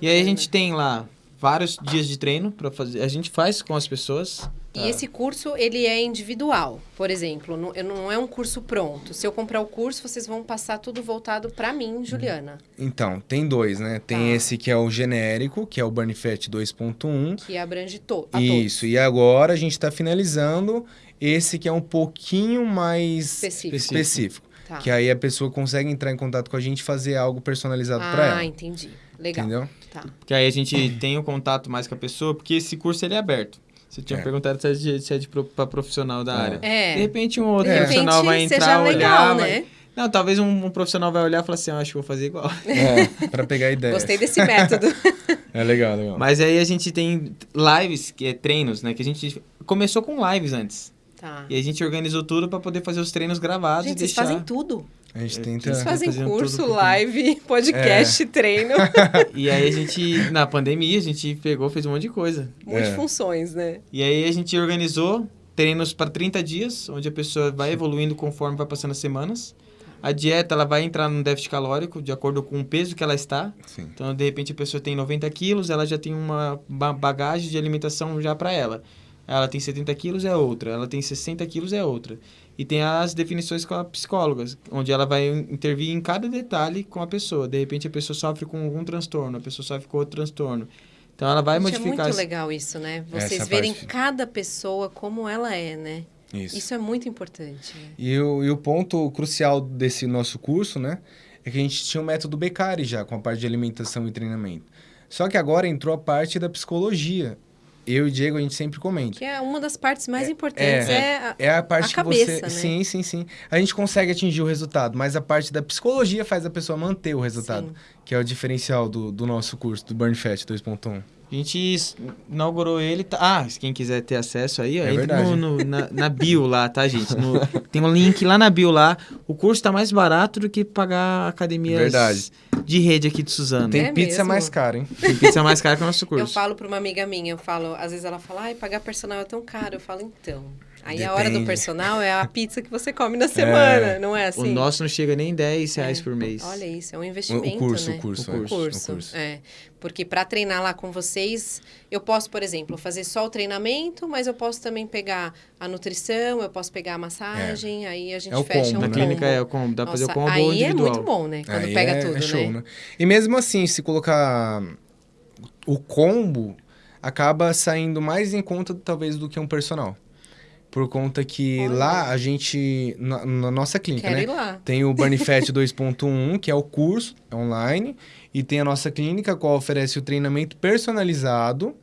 Que E aí a gente tem lá vários dias de treino para fazer. A gente faz com as pessoas. E esse curso, ele é individual. Por exemplo, não, eu- não é um curso pronto. Se eu comprar o curso, vocês vão passar tudo voltado para mim, Juliana. Então, tem dois, né? Tem Tá. esse que é o genérico, que é o Burn Fat 2.1, Que abrange to a Isso, e agora a gente está finalizando esse que é um pouquinho mais todos. Específico. específico. Tá. Que aí a pessoa consegue entrar em contato com a gente e fazer algo personalizado para Ah, ela. entendi. Legal. Entendeu? Tá. Porque aí a gente tem o contato mais com a pessoa, porque esse curso ele é aberto. Você tinha É. perguntado se é, de, se é de pro, pra profissional da É. área. É. De repente um outro profissional repente, vai entrar, seja olhar, legal, vai- né? Não, talvez um, um profissional vai olhar e falar assim, eu acho que vou fazer igual. É, para pegar ideia. Gostei desse método. É legal, legal. Mas aí a gente tem lives, que é treinos, né? Que a gente começou com lives antes. Tá. E a gente organizou tudo pra poder fazer os treinos gravados Gente, e vocês deixar... fazem tudo. A gente É, tenta. Vocês Tá fazem curso, live, podcast, treino. E aí a gente, na pandemia, a gente pegou, fez um monte de coisa. Multifunções, né? E aí a gente organizou treinos para 30 dias, onde a pessoa vai evoluindo conforme vai passando as semanas. A dieta, ela vai entrar num déficit calórico, de acordo com o peso que ela está. Sim. Então, de repente, a pessoa tem 90 quilos, ela já tem uma ba- bagagem de alimentação já para ela. Ela tem 70 quilos, é outra. Ela tem 60 quilos, é outra. E tem as definições com a psicóloga, onde ela vai intervir em cada detalhe com a pessoa. De repente, a pessoa sofre com algum transtorno, a pessoa sofre com outro transtorno. Então, ela vai Gente, modificar... é muito esse- legal isso, né? Vocês Essa verem parte. cada pessoa como ela é, né? Isso. Isso é muito importante. né? E, o, e o ponto crucial desse nosso curso, né? É que a gente tinha o método Beccari já, com a parte de alimentação e treinamento. Só que agora entrou a parte da psicologia eu e o Diego, a gente sempre comenta. Que é uma das partes mais importantes. É, a- É a parte A que cabeça, você. né? Sim, sim, sim. A gente consegue atingir o resultado, mas a parte da psicologia faz a pessoa manter o resultado. Sim. Que é o diferencial do, do nosso curso, do Burn Fat 2.1. A gente inaugurou ele. tá- Ah, se quem quiser ter acesso aí, ó, É entra no, no- na, na bio lá, tá, gente? No- tem um link lá na bio lá. O curso tá mais barato do que pagar academias Verdade. de rede aqui de Suzano. Tem É pizza mesmo? mais cara, hein? Tem pizza mais cara que o nosso curso. Eu falo pra uma amiga minha, eu falo, às vezes ela fala, ai, pagar personal é tão caro. Eu falo, então. Aí a hora do Depende. personal é a pizza que você come na semana, não é O assim? nosso não chega nem 10 reais É. por mês. Olha isso, é um O, investimento, o curso, né? o curso. O é, O curso, o curso. é. Porque para treinar lá com vocês, eu posso, por exemplo, fazer só o treinamento, mas eu posso também pegar a nutrição, eu posso pegar a massagem, aí a gente É o fecha combo, um Na né? clínica combo. é o combo, dá pra fazer o combo aí ou é individual. muito bom, né? Quando Aí pega é, tudo, é show, né? né? E mesmo assim, se colocar o combo, acaba saindo mais em conta, talvez, do que um personal. Por conta que Olha. lá a gente, na, na nossa clínica, Quero né? ir lá. Tem o Burn Fat 2.1, que é o curso online, e tem a nossa clínica, a qual oferece o treinamento personalizado,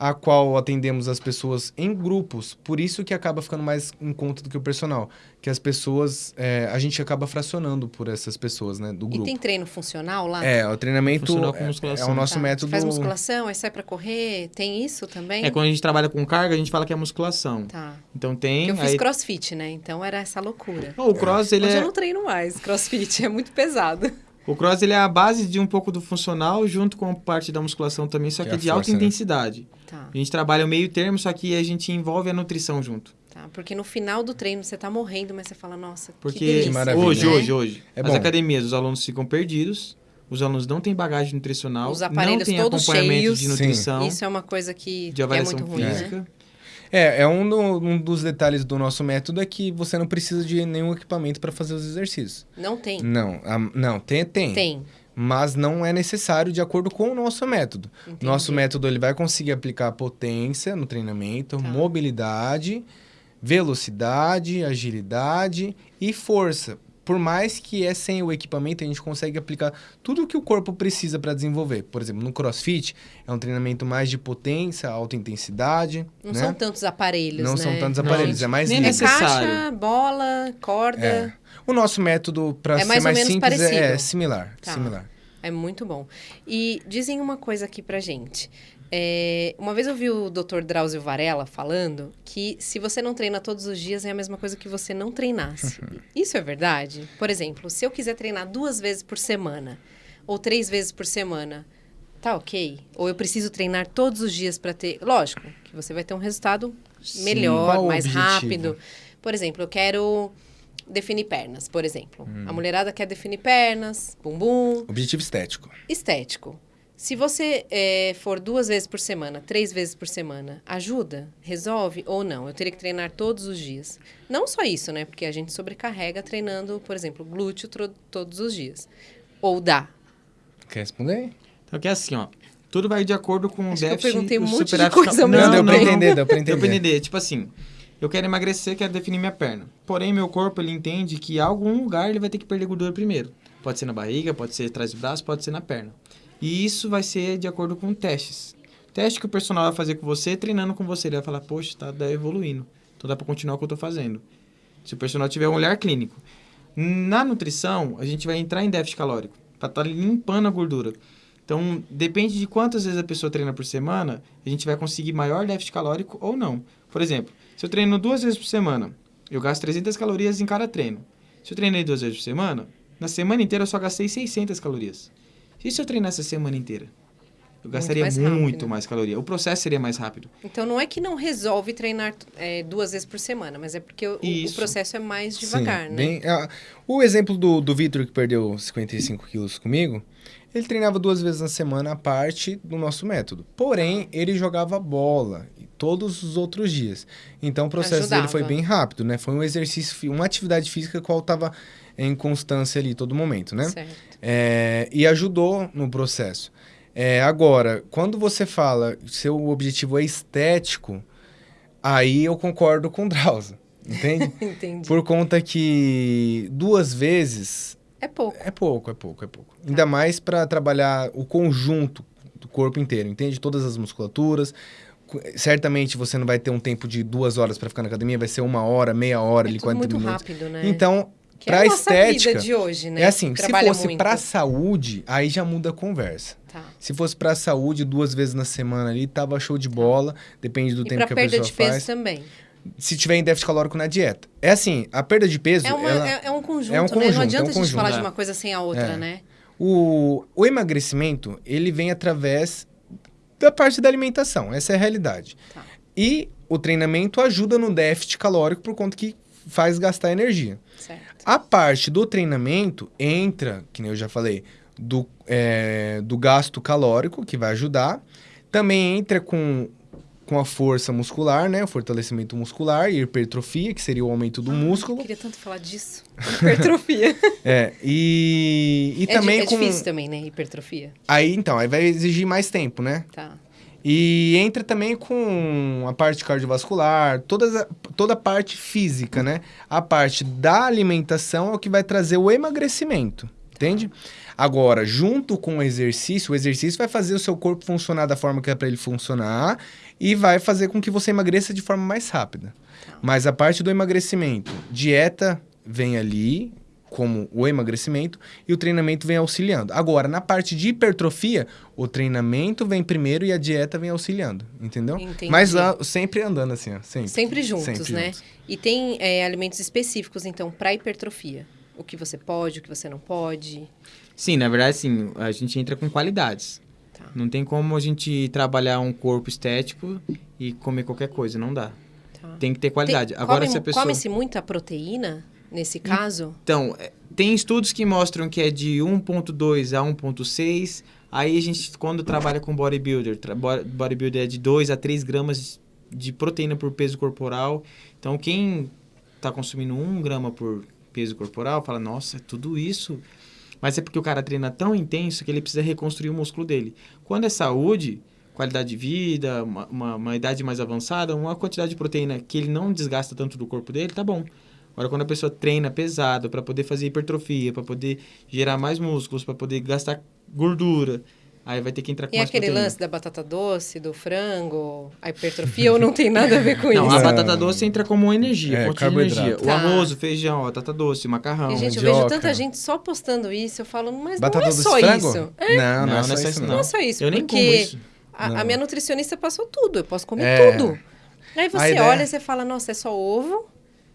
a qual atendemos as pessoas em grupos. Por isso que acaba ficando mais em conta do que o personal. Que as pessoas, é, a gente acaba fracionando por essas pessoas, né, do E grupo. tem treino funcional lá? É, o treinamento Funcional com é, é musculação. o nosso Tá. método... Faz musculação, aí sai pra correr, tem isso também? É, quando a gente trabalha com carga, a gente fala que é musculação. Tá. Então tem. Porque eu fiz aí... crossfit, né? Então era essa loucura. O cross, ele Hoje é... eu não treino mais crossfit, é muito pesado. O cross ele é a base de um pouco do funcional, junto com a parte da musculação também, só Que que, é de alta força, né? intensidade. Tá, A gente trabalha o meio termo, só que a gente envolve a nutrição junto. tá. Porque no final do treino você tá morrendo, mas você fala, nossa, que Porque delícia. maravilha, hoje, né? hoje, hoje, É as academias, os alunos ficam perdidos, os alunos não têm bagagem nutricional, Os aparelhos não têm todos acompanhamento cheios. de Sim. nutrição, Isso é uma coisa que, de que é avaliação muito ruim, né? É, é um, do- um dos detalhes do nosso método é que você não precisa de nenhum equipamento para fazer os exercícios. Não tem. Não, a- não, tem, tem. Tem. Mas não é necessário de acordo com o nosso método. Entendi. Nosso método ele vai conseguir aplicar potência no treinamento, Tá. mobilidade, velocidade, agilidade e força. Por mais que é sem o equipamento, a gente consegue aplicar tudo o que o corpo precisa para desenvolver. Por exemplo, no CrossFit é um treinamento mais de potência, alta intensidade. Não né? são tantos aparelhos, Não né? são tantos Não, aparelhos, é mais nem É necessário. caixa, bola, corda. É. O nosso método, para É ser mais mais, simples, é, é similar. Tá. similar. É muito bom. E dizem uma coisa aqui pra gente. É, uma vez eu vi o Dr. Drauzio Varela falando que se você não treina todos os dias é a mesma coisa que você não treinasse. Isso é verdade? Por exemplo, se eu quiser treinar duas vezes por semana ou três vezes por semana, tá ok? Ou eu preciso treinar todos os dias para ter. Lógico que você vai ter um resultado Sim, melhor, o mais objetivo? rápido. Por exemplo, eu quero definir pernas, por exemplo. Hum. A mulherada quer definir pernas, bumbum, Objetivo estético. estético. Se você eh, for duas vezes por semana, três vezes por semana, ajuda? Resolve ou não? Eu teria que treinar todos os dias. Não só isso, né? Porque a gente sobrecarrega treinando, por exemplo, glúteo todos os dias. Ou dá. Quer responder? Então que é assim, ó. Tudo vai de acordo com o Acho que eu déficit. perguntei um o monte de coisa ao não, mesmo Não, deu pra tempo. entender, deu pra Deu pra entender. entender. Tipo assim, eu quero emagrecer, quero definir minha perna. Porém, meu corpo, ele entende que em algum lugar ele vai ter que perder gordura primeiro. Pode ser na barriga, pode ser atrás do braço, pode ser na perna. E isso vai ser de acordo com testes. Teste que o personal vai fazer com você, treinando com você. Ele vai falar, poxa, tá, tá evoluindo. Então dá pra continuar o que eu tô fazendo. Se o personal tiver um olhar clínico. Na nutrição, a gente vai entrar em déficit calórico. Pra estar limpando a gordura. Então, depende de quantas vezes a pessoa treina por semana, a gente vai conseguir maior déficit calórico ou não. Por exemplo, se eu treino duas vezes por semana, eu gasto 300 calorias em cada treino. Se eu treinei duas vezes por semana, na semana inteira eu só gastei 600 calorias. E se eu treinasse a semana inteira? Eu gastaria mais muito, rápido. mais caloria. O processo seria mais rápido. Então não é que não resolve treinar eh, duas vezes por semana, mas é porque o, o processo é mais devagar, Sim, né? bem- ah, o exemplo do, do Vitor, que perdeu 55 quilos comigo, ele treinava duas vezes na semana a parte do nosso método. Porém, ele jogava bola todos os outros dias. Então, o processo dele foi Ajudava. bem rápido, né? Foi um exercício, uma atividade física qual estava em constância ali todo momento, né? Certo. É, e ajudou no processo. É, agora, quando você fala seu objetivo é estético, aí eu concordo com o Drauzio, entende? Entendi. Por conta que duas vezes É pouco. é pouco, é pouco, é pouco. Ainda mais para trabalhar o conjunto do corpo inteiro, entende? Todas as musculaturas, cu- certamente você não vai ter um tempo de duas horas para ficar na academia, vai ser uma hora, meia hora, É ali, tudo 40 muito minutos. rápido, né? Então, que pra é a nossa estética, vida de hoje, né? é assim, se fosse muito. pra saúde, aí já muda a conversa. Tá. Se fosse pra saúde, duas vezes na semana ali, tava show de bola, depende do E tempo que a perda pessoa de peso faz. também. Se tiver em déficit calórico na dieta. É assim, a perda de peso, É, uma- ela- é- é um conjunto, é um né? conjunto, Não é adianta um a gente falar conjunto, de é. uma coisa sem a outra, É. né? O, o emagrecimento, ele vem através da parte da alimentação. Essa é a realidade. Tá. E o treinamento ajuda no déficit calórico por conta que faz gastar energia. Certo. A parte do treinamento entra, que nem eu já falei, do, é, do gasto calórico, que vai ajudar. Também entra com, com a força muscular, né? O fortalecimento muscular e hipertrofia, que seria o aumento do Eu músculo. queria tanto falar disso. Hipertrofia. É, e, e é, também é com... difícil também, né? Hipertrofia. Aí, então, aí vai exigir mais tempo, né? Tá. E entra também com a parte cardiovascular, todas a- toda a parte física, né? A parte da alimentação é o que vai trazer o emagrecimento, entende? Agora, junto com o exercício, o exercício vai fazer o seu corpo funcionar da forma que é para ele funcionar e vai fazer com que você emagreça de forma mais rápida. Mas a parte do emagrecimento, dieta vem ali, como o emagrecimento, e o treinamento vem auxiliando. Agora, na parte de hipertrofia, o treinamento vem primeiro e a dieta vem auxiliando, entendeu? Entendi. Mas ah, sempre andando assim, ó. Sempre, Sempre juntos, Sempre né? juntos. E tem é, alimentos específicos, então, para hipertrofia. O que você pode, o que você não pode. Sim, na verdade, sim, a gente entra com qualidades. Tá. Não tem como a gente trabalhar um corpo estético e comer qualquer coisa, não dá. Tá. Tem que ter qualidade. Tem- Agora, come- se a pessoa... Come-se muita proteína nesse caso? Então, é, tem estudos que mostram que é de 1.2 a 1.6. Aí a gente, quando trabalha com bodybuilder, bodybuilder é de 2 a 3 gramas de proteína por peso corporal. Então, quem está consumindo 1 grama por peso corporal, fala, nossa, é tudo isso. Mas é porque o cara treina tão intenso que ele precisa reconstruir o músculo dele. Quando é saúde, qualidade de vida, uma, uma, uma idade mais avançada, uma quantidade de proteína que ele não desgasta tanto do corpo dele, tá bom. Agora, quando a pessoa treina pesado para poder fazer hipertrofia, para poder gerar mais músculos, para poder gastar gordura, aí vai ter que entrar com E mais aquele proteína. lance da batata doce, do frango, a hipertrofia ou não tem nada a ver com Não, isso? a batata doce entra como energia, É, fonte de carboidrato. energia. O Tá. arroz, o feijão, a batata doce, o macarrão. E, gente, eu mandioca. vejo tanta gente só postando isso, eu falo, mas Batata não é só frango? isso. Não, não, Não, é só não é só isso, não. Não é só isso, Eu nem porque como isso. A, Não. a minha nutricionista passou tudo, eu posso comer É. tudo. Aí você ideia- olha e você fala, nossa, é só ovo.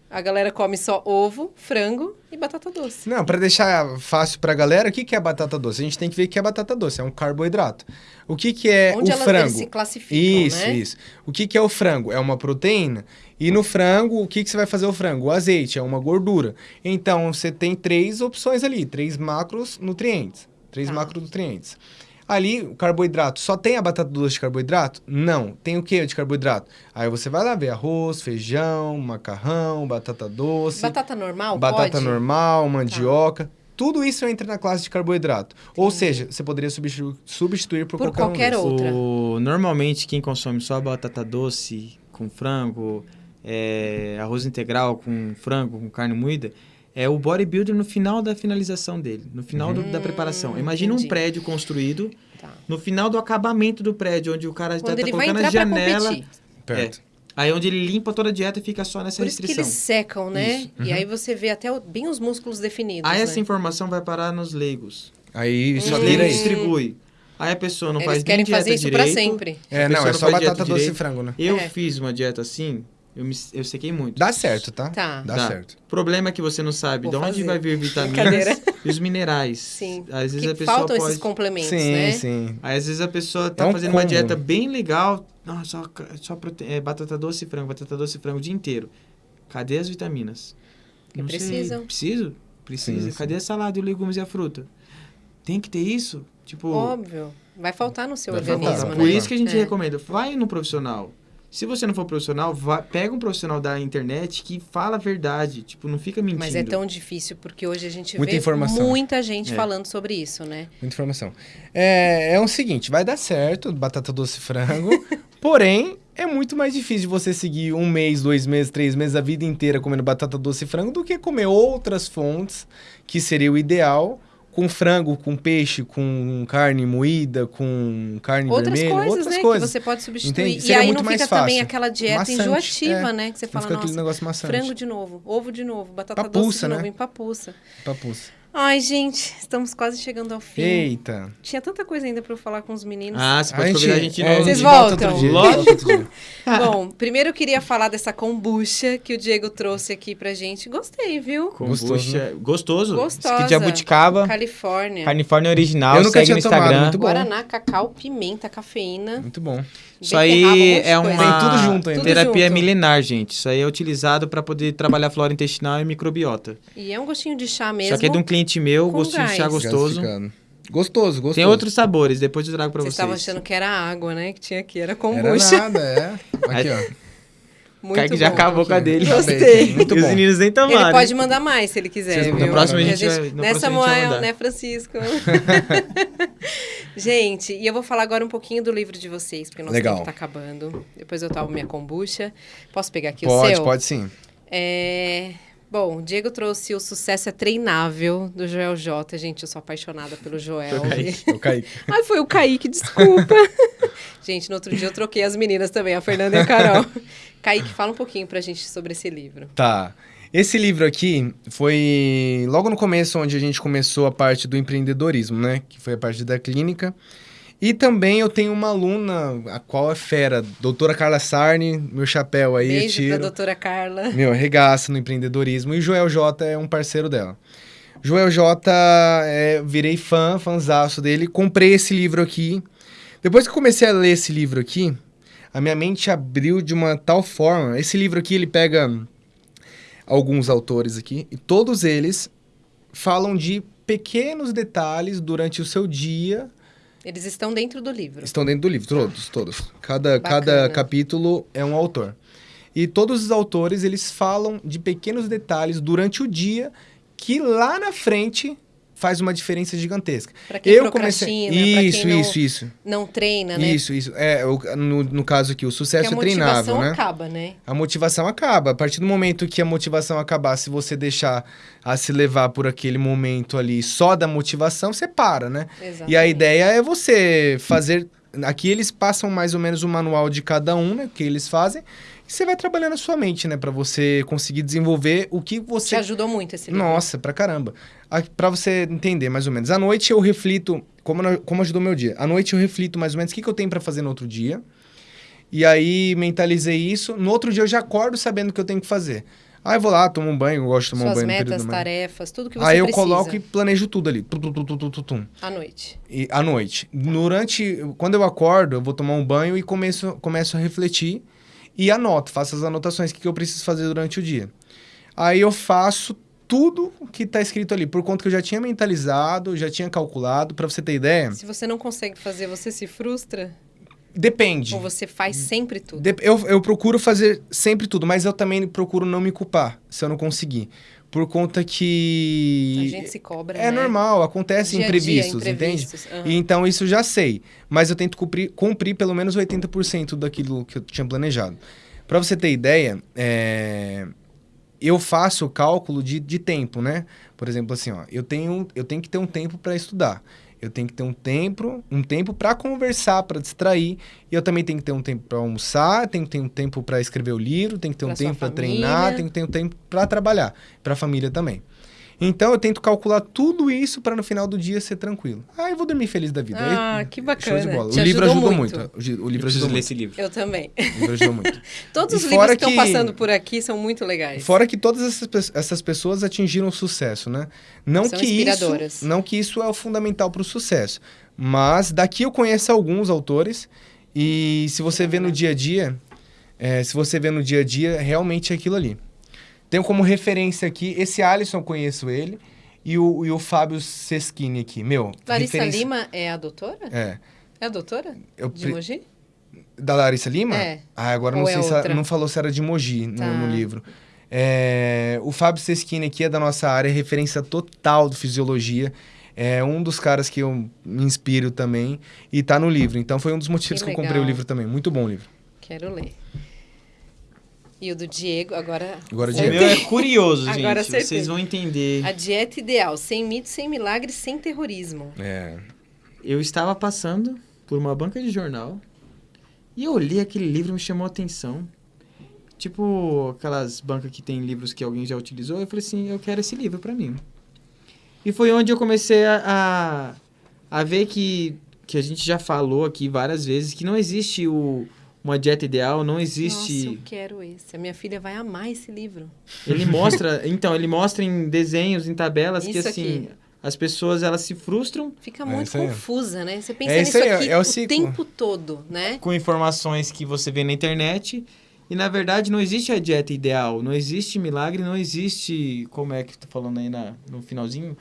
A galera come só ovo, frango e batata doce. Não, para deixar fácil pra galera, o que, que é batata doce? A gente tem que ver o que é batata doce, é um carboidrato. O que, que é Onde o elas, frango? eles se classificam, Isso, né? isso. O que, que é o frango? É uma proteína. E no frango, o que, que você vai fazer o frango? O azeite, é uma gordura. Então, você tem três opções ali, três macros nutrientes. Três Tá. macronutrientes. Ali, o carboidrato, só tem a batata doce de carboidrato? Não. Tem o que de carboidrato? Aí você vai lá ver arroz, feijão, macarrão, batata doce, Batata normal batata pode? normal, mandioca. Tudo isso entra na classe de carboidrato. Ou seja, você poderia substituir, substituir por, Por qualquer, um qualquer desses. outra. O, normalmente, quem consome só batata doce com frango, é, arroz integral com frango, com carne moída, é o bodybuilder no final da finalização dele, no final do- da Hum, preparação. Imagina entendi. um prédio construído, Tá. no final do acabamento do prédio, onde o cara já Quando tá colocando a janela. competir. Perto. Aí onde ele limpa toda a dieta e fica só nessa Por isso que eles secam, né? Isso. E aí você vê até o- bem os músculos definidos, Aí né? essa informação vai parar nos leigos. Aí só Hum. vira leigos isso. distribui. Aí a pessoa não Eles faz nem querem dieta fazer isso direito. pra sempre. É, não, pessoa é não só batata doce e direito. frango, né? Eu É. fiz uma dieta assim, eu, me, eu sequei muito. Dá certo, tá? Tá. Dá Dá. certo. O problema é que você não sabe Vou de onde fazer. vai vir vitaminas e os minerais. Sim. Às vezes Que a pessoa faltam pode... esses complementos, sim, né? sim. Aí, às vezes a pessoa tá É um fazendo uma dieta bem legal. Não, só, só prote... é, batata doce e frango, batata doce e frango o dia inteiro. Cadê as vitaminas? Que Não sei. precisam. Preciso? Precisa. Sim, sim. Cadê a salada, e os legumes e a fruta? Tem que ter isso? Tipo, Óbvio. Vai faltar no seu Vai organismo, faltar. né? por isso que a gente É. recomenda, vai no profissional. Se você não for profissional, vá, pega um profissional da internet que fala a verdade. Tipo, não fica mentindo. Mas é tão difícil, porque hoje a gente Muita vê informação. muita gente É. falando sobre isso, né? Muita informação. É, é o seguinte, vai dar certo, batata doce e frango, porém, é muito mais difícil de você seguir um mês, dois meses, três meses, a vida inteira comendo batata doce e frango do que comer outras fontes, que seria o ideal, com frango, com peixe, com carne moída, com carne Outras vermelha, coisas, outras né? coisas. Que você pode substituir. Entende? E Seria aí não fica também fácil. aquela dieta Maçante, enjoativa, é. né? Que você Não fala, fica aquele nossa, negócio maçante. frango de novo, ovo de novo, batata doce Papuça, de novo, né? empapuça. Papuça. Ai, gente, estamos quase chegando ao fim. Eita. Tinha tanta coisa ainda pra eu falar com os meninos. Ah, você pode convidar a gente é. Vocês volta voltam? Lógico. dia. Bom, primeiro eu queria falar dessa kombucha que o Diego trouxe aqui pra gente. Gostei, viu? Kombucha. Gostoso, Gostoso. Gostosa. Esse aqui de jabuticaba. Califórnia. Califórnia original. Eu nunca segue tinha no tomado, Instagram. muito bom. Guaraná, cacau, pimenta, cafeína. Muito bom. Isso aí um é uma Tem tudo junto ainda. Tudo terapia junto. milenar, gente. Isso aí é utilizado para poder trabalhar flora intestinal e microbiota. E é um gostinho de chá mesmo. Isso aqui é de um cliente meu, gostinho de chá gás. gostoso. Gostoso, gostoso. Tem outros sabores, depois eu trago pra Vocês vocês. estavam achando que era água, né? Que tinha aqui, era Era kombucha. nada, é. Aqui, ó. Muito Kaique já bom. acabou com a dele. Gostei. Muito E bom. os meninos nem tomaram. Ele pode mandar mais se ele quiser, Vocês viu? No próximo a gente vai- no né, próximo a gente vai Samuel, mandar. né, Francisco? gente, e eu vou falar agora um pouquinho do livro de vocês, porque o nosso Legal. tempo tá acabando. Depois eu tomo minha kombucha. Posso pegar aqui o Pode, seu? pode sim. É... Bom, o Diego trouxe o Sucesso é Treinável, do Joel J. Gente, eu sou apaixonada pelo Joel. Foi o Kaique. Eu caí. Ai, foi o Kaique, desculpa. Gente, no outro dia eu troquei as meninas também, a Fernanda e a Carol. Kaique, fala um pouquinho pra gente sobre esse livro. Tá. Esse livro aqui foi logo no começo onde a gente começou a parte do empreendedorismo, né? Que foi a parte da clínica. E também eu tenho uma aluna, a qual é fera, doutora Carla Sarni, meu chapéu aí, Beijo tiro. pra doutora Carla. Meu, regaça no empreendedorismo. E Joel J é um parceiro dela. Joel J, é, virei fã, fanzaço dele. Comprei esse livro aqui. Depois que comecei a ler esse livro aqui, a minha mente abriu de uma tal forma. Esse livro aqui, ele pega alguns autores aqui, e todos eles falam de pequenos detalhes durante o seu dia Eles estão dentro do livro. Estão dentro do livro, todos, todos. Cada, Bacana. cada capítulo é um autor. E todos os autores, eles falam de pequenos detalhes durante o dia que lá na frente faz uma diferença gigantesca. Pra quem procrastina, pra Isso, não, isso, isso. não treina, né? Isso, isso. É, no, no caso aqui, o sucesso a é treinável, motivação né? acaba, né? A motivação acaba. A partir do momento que a motivação acabar, se você deixar a se levar por aquele momento ali só da motivação, você para, né? Exatamente. E a ideia é você fazer. Aqui eles passam mais ou menos o manual de cada um, né? Que eles fazem. E você vai trabalhando a sua mente, né? Pra você conseguir desenvolver o que Te você. ajudou muito esse livro. Nossa, pra caramba. A- Pra você entender mais ou menos. À noite eu reflito. Como, como ajudou meu dia? À noite eu reflito mais ou menos o que, que eu tenho pra fazer no outro dia. E aí mentalizei isso. No outro dia eu já acordo sabendo o que eu tenho que fazer. Aí eu vou lá, tomo um banho, eu gosto de tomar Suas um banho no metas, tarefas, tudo que você Aí eu precisa. coloco e planejo tudo ali. Tum, tum, tum, tum, tum, tum, tum. À noite. E à noite. Durante. Quando eu acordo, eu vou tomar um banho e começo, começo a refletir e anoto, faço as anotações, o que, que eu preciso fazer durante o dia. Aí eu faço tudo que está escrito ali, por conta que eu já tinha mentalizado, já tinha calculado. Para você ter ideia, Se você não consegue fazer, você se frustra? depende. Ou você faz sempre tudo? Eu, eu procuro fazer sempre tudo, mas eu também procuro não me culpar se eu não conseguir. Por conta que. A gente se cobra, É né? normal, acontece Dia a dia, imprevistos, entende? imprevistos, aham. E então isso eu já sei. Mas eu tento cumprir, cumprir pelo menos 80% daquilo que eu tinha planejado. Para você ter ideia, é, eu faço o cálculo de, de tempo, né? Por exemplo, assim, ó, eu tenho, eu tenho que ter um tempo para estudar. Eu tenho que ter um tempo, um tempo para conversar, para distrair. E eu também tenho que ter um tempo para almoçar, tenho que ter um tempo para escrever o livro, tenho que ter um Pra sua tempo para treinar, tenho que ter um tempo para trabalhar, para a família também. Então eu tento calcular tudo isso para no final do dia ser tranquilo. Ah, eu vou dormir feliz da vida. Ah, Aí, que Show bacana. de bola. Te o livro ajudou ajudou muito. muito. O Eu livro preciso ajudou ler muito. esse livro. Eu também. O livro ajudou muito. Todos E os livros que estão passando por aqui são muito legais. Fora que todas essas, essas pessoas atingiram sucesso, né? Não São que isso, não que isso é o fundamental para o sucesso, mas daqui eu conheço alguns autores e se você vê no dia a dia, é, se você vê no dia a dia, realmente é aquilo ali. Tenho como referência aqui esse Alisson, eu conheço ele e o, e o Fábio Seschini aqui, meu. Larissa referência- Lima é a doutora? É. É a doutora? Eu De pre- Mogi? Da Larissa Lima? É. Ah, agora Ou não é sei se ela, outra? não falou se era de Mogi no, Tá. no livro. É, o Fábio Seschini aqui é da nossa área, referência total de fisiologia. É um dos caras que eu me inspiro também e tá no livro. Então foi um dos motivos Que que, eu comprei o livro também. Muito bom o livro. Quero ler. E o do Diego, agora. Agora o Diego. meu é curioso, Agora gente. acertei. Vocês vão entender. A dieta ideal, sem mitos, sem milagres, sem terrorismo. É. Eu estava passando por uma banca de jornal e eu olhei aquele livro e me chamou a atenção. Tipo aquelas bancas que tem livros que alguém já utilizou. Eu falei assim, eu quero esse livro pra mim. E foi onde eu comecei a, a, a ver que, que a gente já falou aqui várias vezes que não existe o, uma dieta ideal, não existe... Nossa, eu quero esse. A minha filha vai amar esse livro. Ele mostra, então, ele mostra em desenhos, em tabelas que Isso assim, aqui. as pessoas elas se frustram Fica É muito aí. confusa, né? Você pensa É isso nisso aí, aqui é o o tempo todo, né? com informações que você vê na internet e na verdade não existe a dieta ideal, não existe milagre, não existe, como é que tu falando aí na, no finalzinho,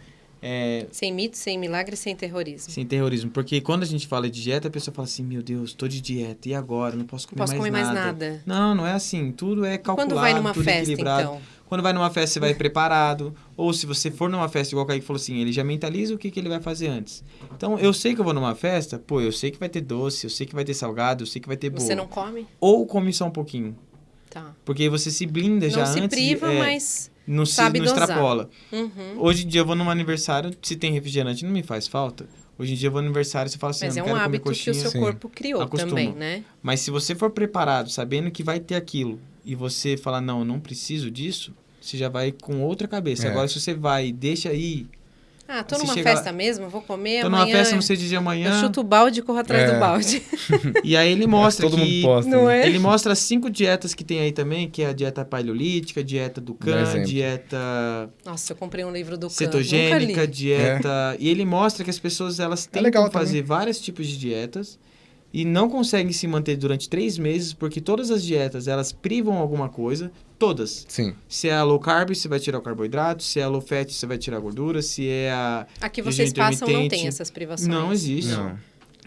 é, Sem mitos, sem milagres, sem terrorismo. sem terrorismo, porque quando a gente fala de dieta, a pessoa fala assim, meu Deus, tô de dieta, e agora? Não posso Não comer, posso mais, comer mais nada. nada. Não, não é assim, tudo é calculado, Quando vai numa tudo festa, equilibrado. então? Quando vai numa festa, você vai preparado. Ou se você for numa festa, igual o Kaique falou assim, ele já mentaliza o que, que ele vai fazer antes. Então, eu sei que eu vou numa festa, pô, eu sei que vai ter doce, eu sei que vai ter salgado, eu sei que vai ter bolo. Você não come? Ou come só um pouquinho. Tá. Porque você se blinda já não se antes. priva, é, mas. Não se sabe não extrapola. Uhum. Hoje em dia eu vou num aniversário, se tem refrigerante, não me faz falta. Hoje em dia eu vou no aniversário e você fala assim, Mas eu é um quero comer hábito que o seu Sim. corpo criou Acostuma. também, né? Mas se você for preparado, sabendo que vai ter aquilo, e você falar, não, eu não preciso disso, você já vai com outra cabeça. É. Agora, se você vai e deixa aí, Ah, tô numa chega festa mesmo, vou comer tô amanhã. numa festa, não sei de dia Eu amanhã, chuto o balde e corro atrás É. do balde. e aí ele mostra Todo que... mundo posta. Não né? é? Ele mostra as cinco dietas que tem aí também, que é a dieta paleolítica, dieta do Khan, dieta Nossa, eu comprei um livro do Khan, cetogênica, dieta. E ele mostra que as pessoas elas tentam É legal fazer vários tipos de dietas e não conseguem se manter durante três meses porque todas as dietas elas privam alguma coisa, todas. Sim. Se é a low carb, você vai tirar o carboidrato. Se é a low fat, você vai tirar a gordura. Se é a Aqui vocês passam, não tem essas privações. não existe. Não.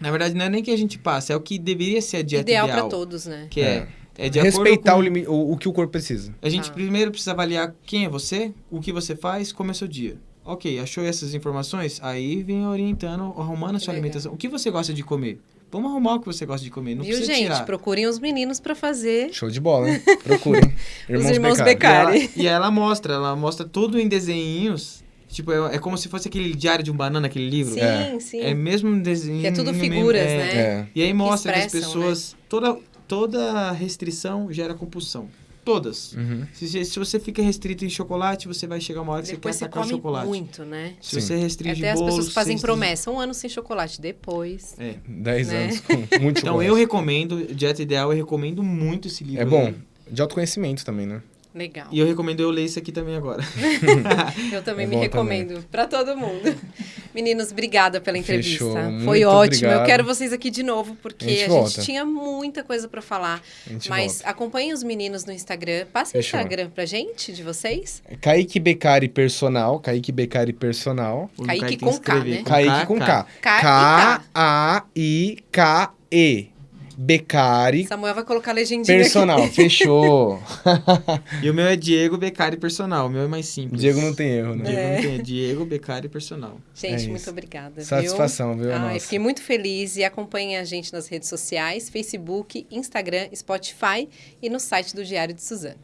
Na verdade, não é nem que a gente passa, é o que deveria ser a dieta Ideal ideal. pra todos, né? Que é, é de Respeitar o, com... limi- o, o que o corpo precisa. A gente Tá. primeiro precisa avaliar quem é você, o que você faz, como é o seu dia. Ok, achou essas informações? Aí vem orientando, arrumando a sua Legal. alimentação. O que você gosta de comer? Vamos arrumar o que você gosta de comer. Não Viu, precisa gente? tirar. Procurem os meninos pra fazer. Show de bola, hein? Procurem. Irmãos, irmãos Beccari. E ela, e ela mostra, ela mostra tudo em desenhinhos. Tipo, é, é como se fosse aquele diário de um banana, aquele livro. Sim, É. sim. É mesmo um desenho. Que é tudo mesmo- figuras, é. né? É. E aí mostra que, as expressam, pessoas. Toda, toda restrição gera compulsão. Todas. Uhum. Se, se você fica restrito em chocolate, você vai chegar uma hora que Depois você quer atacar come chocolate. muito, né? Se Sim. você restringe Até as bolos, pessoas fazem promessa. Um ano sem chocolate. Depois. É. 10 Né? anos com muito Então chocolate. eu recomendo, Dieta Ideal, eu recomendo muito esse livro. É bom. aí. De autoconhecimento também, né? Legal. E eu recomendo eu ler esse aqui também agora. Eu também É me recomendo pra todo mundo. Meninos, obrigada pela entrevista. Fechou. Foi Muito ótimo. Eu obrigado. quero vocês aqui de novo, porque A gente a, gente tinha muita coisa pra falar. A gente Mas volta. acompanhem os meninos no Instagram. Passa o. Instagram pra gente, de vocês. Kaique Beccari Personal. Kaique Beccari Personal. Kaique Kaique com K, né? Kaique com K. K e K-A-I-K-E. Beccari Samuel vai colocar a legendinha Personal. aqui. Fechou. E o meu é Diego Beccari Personal. O meu é mais simples. Diego não tem erro, né? Diego É. não tem, Diego Beccari Personal. Gente, É muito obrigada. Satisfação, viu? Viu? Ai, Nossa. fiquei muito feliz e acompanhem a gente nas redes sociais, Facebook, Instagram, Spotify e no site do Diário de Suzano.